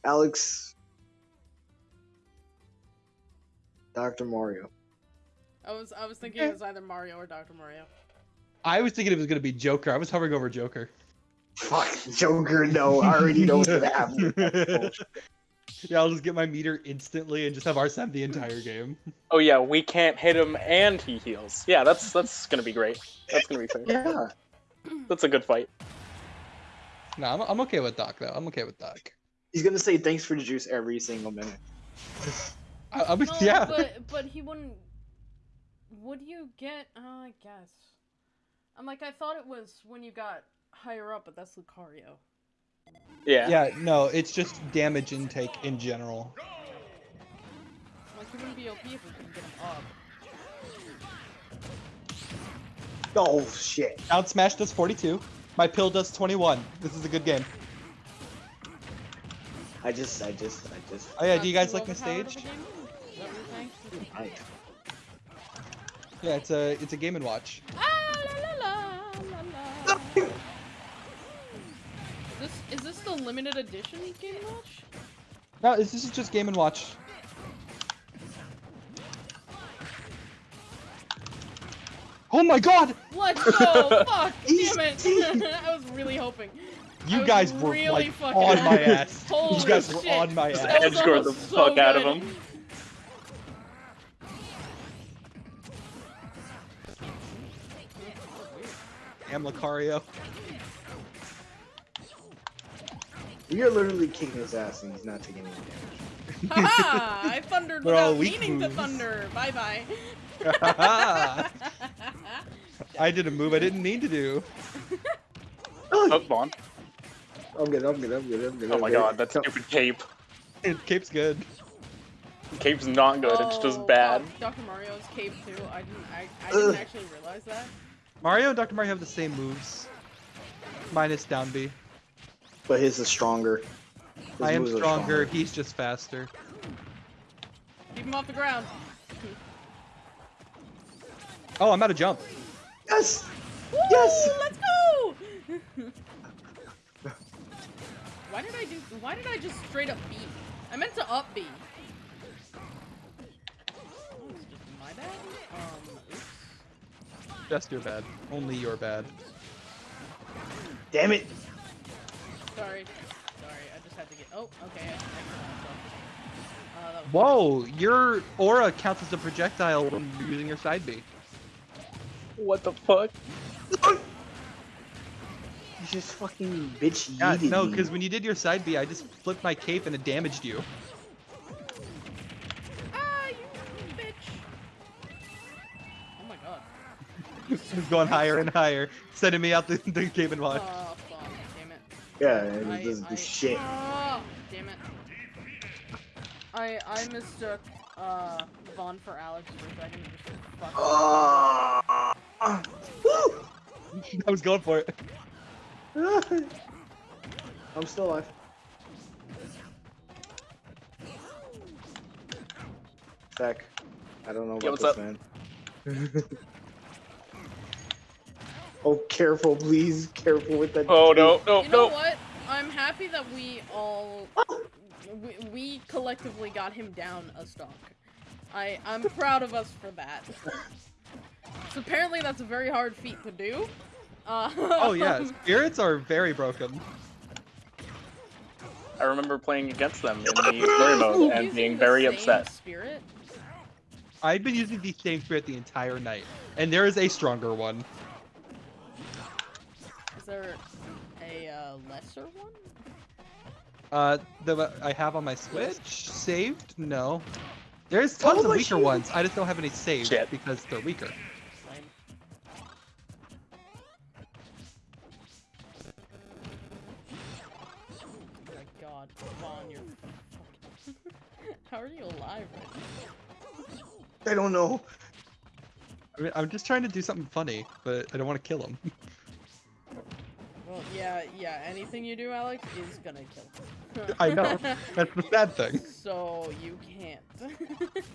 Alex, Doctor Mario. I was I was thinking it was either Mario or Dr. Mario. I was thinking it was going to be Joker. I was hovering over Joker. Fuck Joker. No, I already know what's gonna happen. Yeah, I'll just get my meter instantly and just have Arsene the entire game. Oh yeah, we can't hit him and he heals. Yeah, that's that's gonna be great. That's gonna be fair. yeah. That's a good fight. No, I'm, I'm okay with Doc, though. I'm okay with Doc. He's gonna say thanks for the juice every single minute. I, I'm, No, yeah. but but he wouldn't. Would you get? Uh, I guess. I'm like I thought it was when you got higher up, but that's Lucario. Yeah. Yeah, no, it's just damage intake in general. Like he wouldn't be OP if we couldn't get him up. Oh shit. Down smash does 42. My pill does 21. This is a good game. I just, I just, I just. Oh yeah, do you guys like my overpowered of a stage? game? Is that what you're saying? I, Yeah, it's a it's a game and watch. Ah, la, la, la, la, la. Is this is this the limited edition Game and Watch? No, this is just game and watch. Oh my god! Let's go! Fuck! Damn it! I was really hoping. I You guys were really like fucking on my ass. Holy you guys were on my Just ass. That was edge guard the so fuck out of good. him. Damn Lucario. we are literally kicking his ass and he's not taking any damage. Haha! I thundered We're all without weak meaning to thunder. Bye bye. I did a move I didn't mean to do. Oh, Vaughn. I'm good, I'm good, I'm good, I'm good. Oh I'm my good. god, that stupid cape. Cape's good. Cape's not good. It's just Oh, bad. fuck, Dr. Mario's cape too. I didn't. I, I didn't actually realize that. Mario and Dr. Mario have the same moves. Minus down B. But his is stronger. His I am moves are stronger, he's just faster. Keep him off the ground. Oh, I'm out of jump. Yes! Woo, Yes! Let's go! why did I do? Why did I just straight up B? I meant to up B. Oh, just my bad. Um, oops. Just your bad. Only your bad. Damn it! Sorry. Sorry. I just had to get. Oh, okay. I, I killed myself. Uh, that was- Whoa, your aura counts as a projectile when using your side B. What the fuck? You just fucking bitch Yeah, no, because when you did your side B, I just flipped my cape and it damaged you. Ah, you bitch! Oh my god. It's going higher and higher, sending me out the, the cape and watch. Oh fuck! Damn it. Yeah, and I- it doesn't I- do shit. Ah, damn it. I I mistook uh Vaughn for Alex for a second. and just said, Fuck. Ah! I was going for it. I'm still alive. Zach, I don't know about Yo, what's this, up? man. oh, careful, please. Careful with that. Oh no, no, You know no. what? I'm happy that we all we, we collectively got him down a stock. I I'm proud of us for that. so apparently that's a very hard feat to do. Uh, Oh yeah, spirits are very broken. I remember playing against them in the story mode and being very upset. Spirit. I've been using the same spirit the entire night, and there is a stronger one. Is there a uh, lesser one? Uh, the I have on my Switch saved. No, there's tons of weaker shit. ones. I just don't have any saved Shit. because they're weaker. How are you alive right now? I don't know. I mean, I'm just trying to do something funny, but I don't want to kill him. Well, yeah, yeah, anything you do, Alex, is gonna kill. Him. I know. That's the sad thing. so, you can't.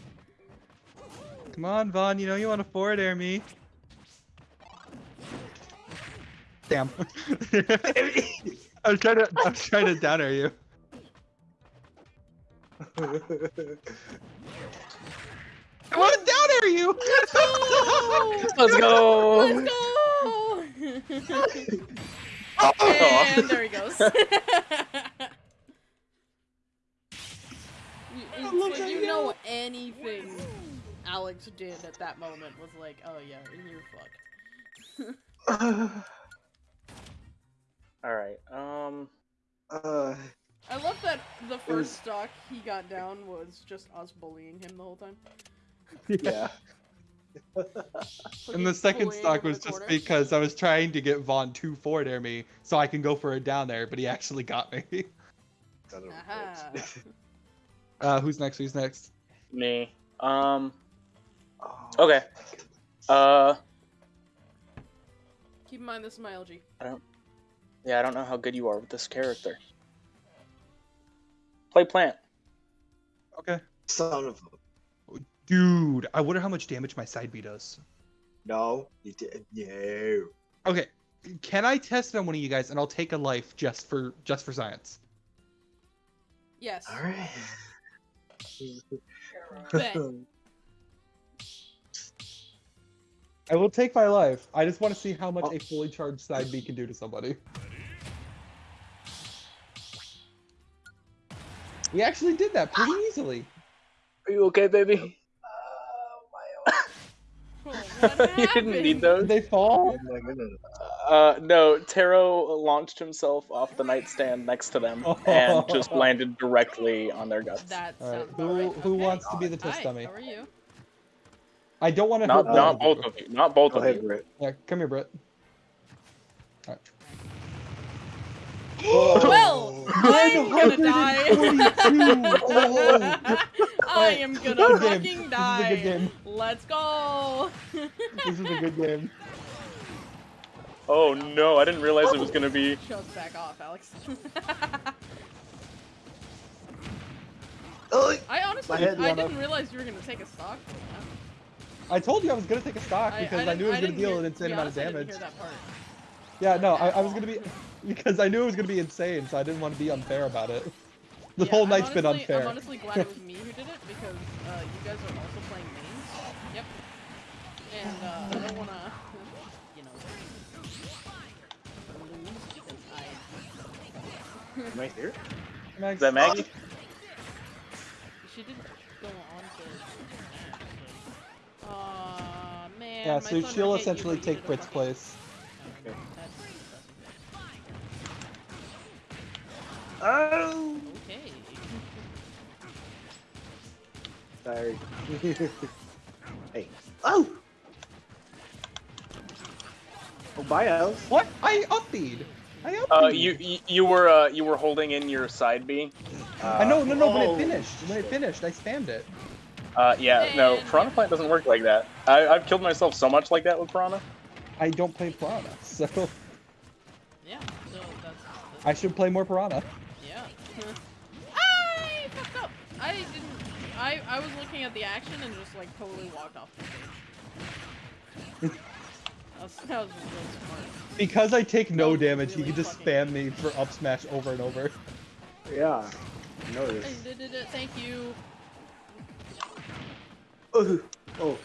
Come on, Vaughn. You know you want to forward air me. Damn. I was trying to. I was trying to down air you. I want to down air you. Let's go. Let's go! and there he goes. you, it's love like that you know anything Alex did at that moment was like, oh yeah, you're fucked. All right. Um. uh, I love that the was- first stock he got down was just us bullying him the whole time. yeah. And the second stock was just because I was trying to get Vaughn to forward air me so I can go for a down there, but he actually got me. Son of a Aha. bitch. Uh, who's next? Who's next? Me. Um. Oh, Okay. Uh. Keep in mind this is my LG. I don't. Yeah, I don't know how good you are with this character. Play plant. Okay. Son of a. Dude, I wonder how much damage my side B does. No. You did. No. Okay, can I test it on one of you guys, and I'll take a life just for just for science. Yes. Alright. Bet. I will take my life. I just want to see how much oh. a fully charged side B can do to somebody. We actually did that pretty easily. Are you okay, baby? Oh, what you didn't need those. Did they fall? Oh my goodness. Uh, no. Taro launched himself off the nightstand next to them and just landed directly on their guts. That All right, who right. who Okay. wants to be the test Hi, dummy? how are you? I don't want to Not, hurt not both both of of you. Not both Go of ahead, you. Britt. you. Yeah, come here, Britt. Well, oh. I'm gonna die. I am gonna Good game. fucking This is a die. good game. Let's go. This is a good game. Oh no! I didn't realize it was gonna be. Chug back off, Alex. Oh, I honestly, I didn't realize you were gonna take a stock. I told you I was gonna take a stock because I, didn't- knew it was gonna deal hear- an to insane amount of honest, I didn't damage. Hear that part. Yeah, no, I, I was gonna be because I knew it was gonna be insane, so I didn't want to be unfair about it. The Yeah, whole I'm night's been unfair. I'm honestly glad it was me who did it because uh, you guys are also playing mains. Yep. And uh, I don't wanna, you know, lose because I. Am I here? Max, Is that Maggie? She didn't go on to. Aw, man. Yeah, so she'll essentially take did Brit's place. Oh! okay. Sorry. hey. Oh! Oh, bye, Alice. What? I upbeat. I upped Uh, you you, you were uh, you were holding in your side B. Uh, I know, no, no. When Oh. it finished, when it finished, I spammed it. Uh, yeah, no, And- Piranha Plant doesn't work like that. I, I've killed myself so much like that with Piranha. I don't play Piranha, so Yeah. So that's. that's I should play more Piranha. Yeah. I fucked up. I didn't. I I was looking at the action and just like totally walked off the stage. that, was, that was really smart. Because I take no No, damage, he really can just spam me for up smash over and over. Yeah. I I did it. Thank you. Oh. Oh.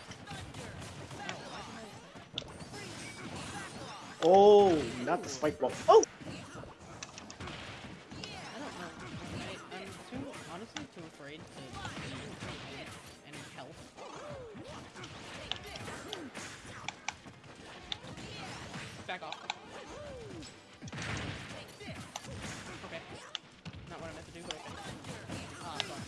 Oh, not the spike ball. Oh! To health. Back off. Okay. Not what I meant to do, but okay. Ah, fuck.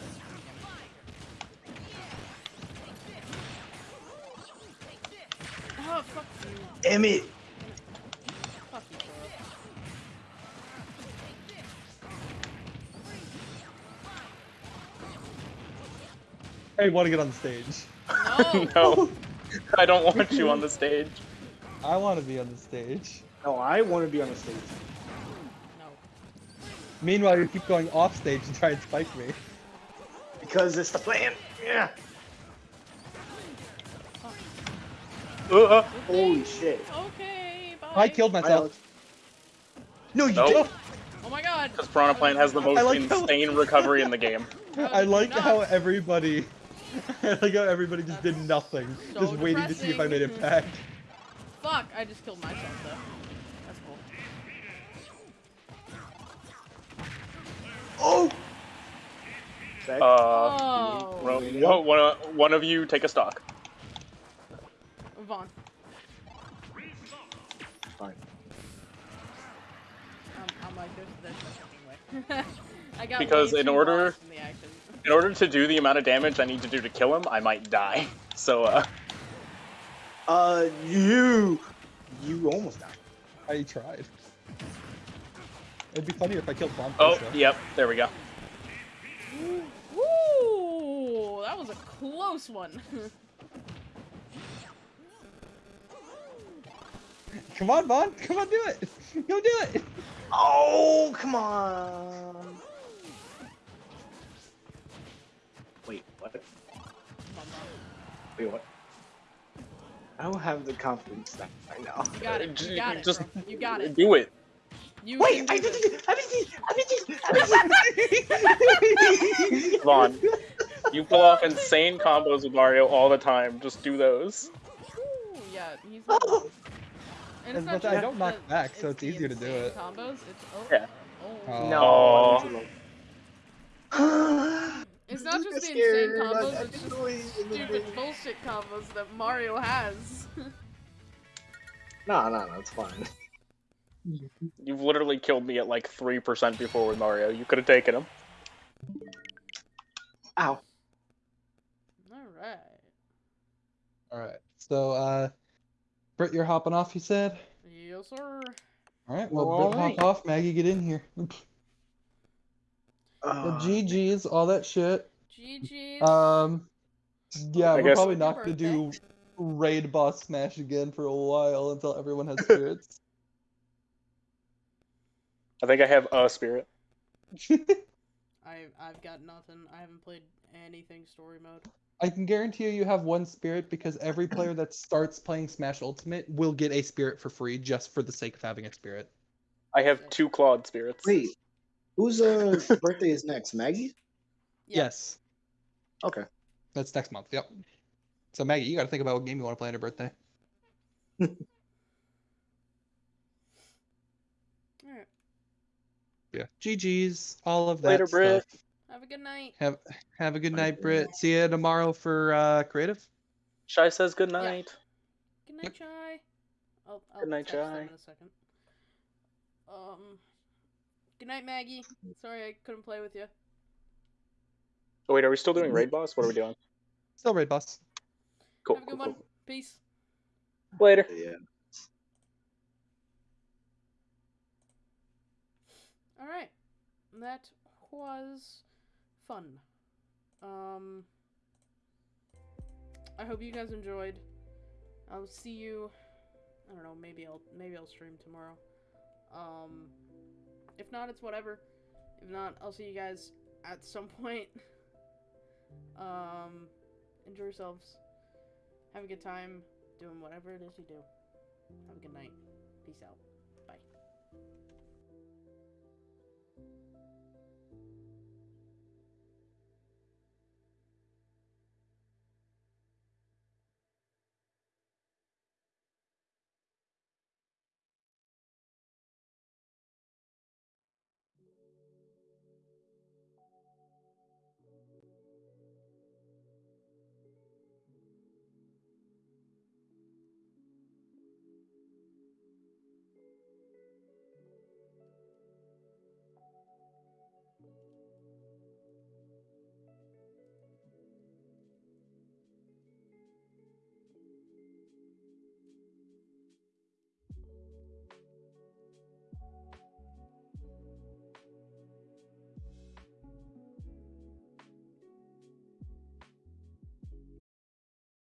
Oh, fuck you. Damn it! I want to get on the stage. No! no, I don't want you on the stage. I want to be on the stage. No, I want to be on the stage. No. Meanwhile, you keep going off stage and try and spike me. Because it's the plan. Yeah. Uh, uh, Holy shit. Okay, bye. I killed myself. Alex. No, you Nope. don't. Oh my god. Because Piranha Plant has the most I like how- insane recovery in the game. I like Nuts. how everybody, I like how everybody just did nothing, so just waiting to see if I made impact. Fuck, I just killed myself though. That's cool. Oh! Back. Uh, Oh, well, one- one, one of you take a stock. Vaughn. Fine. Um, I'm like, there's, there's no fucking way. I got Because in order- in the action. In order to do the amount of damage I need to do to kill him, I might die. So, uh, Uh, you. You almost died. I tried. It'd be funnier if I killed Bomb oh, first, though. yep, there we go. Ooh, that was a close one. Come on, Vaughn. Come on, do it. Go do it. Oh, come on. What? Come on, Vaughn. Wait, what? I don't have the confidence that right now. You got it. You got it, Just bro. You got it. Do it. You Wait, can I do did this. it! I did it! I did it! Vaughn, you pull off insane combos with Mario all the time. Just do those. Ooh, yeah, he's oh. not. And As not much- I don't knock the- back, so it's the easier to do it. Combos, it's oh, Yeah. oh. Oh. No, oh. Aw. I went too low. It's not just the insane scared. combos, I- I it's just didn't know he- stupid bullshit combos that Mario has. No, no, no, it's fine. You've literally killed me at like 3% before with Mario. You could have taken him. Ow. Alright. All right. So, uh, Britt, you're hopping off. You said. Yes, sir. All right. Well, All Britt, right. hop off. Maggie, get in here. the Uh, GGs, all that shit. GG's. Um, yeah, I we're guess- probably not gonna do raid boss smash again for a while until everyone has spirits. I think I have a spirit. I, I've got nothing. I haven't played anything story mode. I can guarantee you, you have one spirit because every player that starts playing Smash Ultimate will get a spirit for free just for the sake of having a spirit. I have two clawed spirits. wait, whose uh, birthday is next? Maggie? Yeah. Yes, Okay. that's next month. Yep. So Maggie, you got to think about what game you want to play on your birthday. Alright. Yeah. GG's, all of that Later, Britt. stuff. Have a good night. Have have a good night, Britt. See you tomorrow for uh, creative. Shy says good night. Good night, Chai. I'll, I'll Good night, text them Chai. in a second. Um. Good night, Maggie. Sorry I couldn't play with you. Oh, wait, are we still doing raid boss? What are we doing? Still raid boss. Cool. Have a cool, good one. cool. Peace. Later. Yeah. All right. That was fun. Um, I hope you guys enjoyed. I'll see you. I don't know. Maybe I'll maybe I'll stream tomorrow. Um, if not, it's whatever. If not, I'll see you guys at some point. Um, enjoy yourselves. Have a good time doing whatever it is you do. Have a good night. Peace out.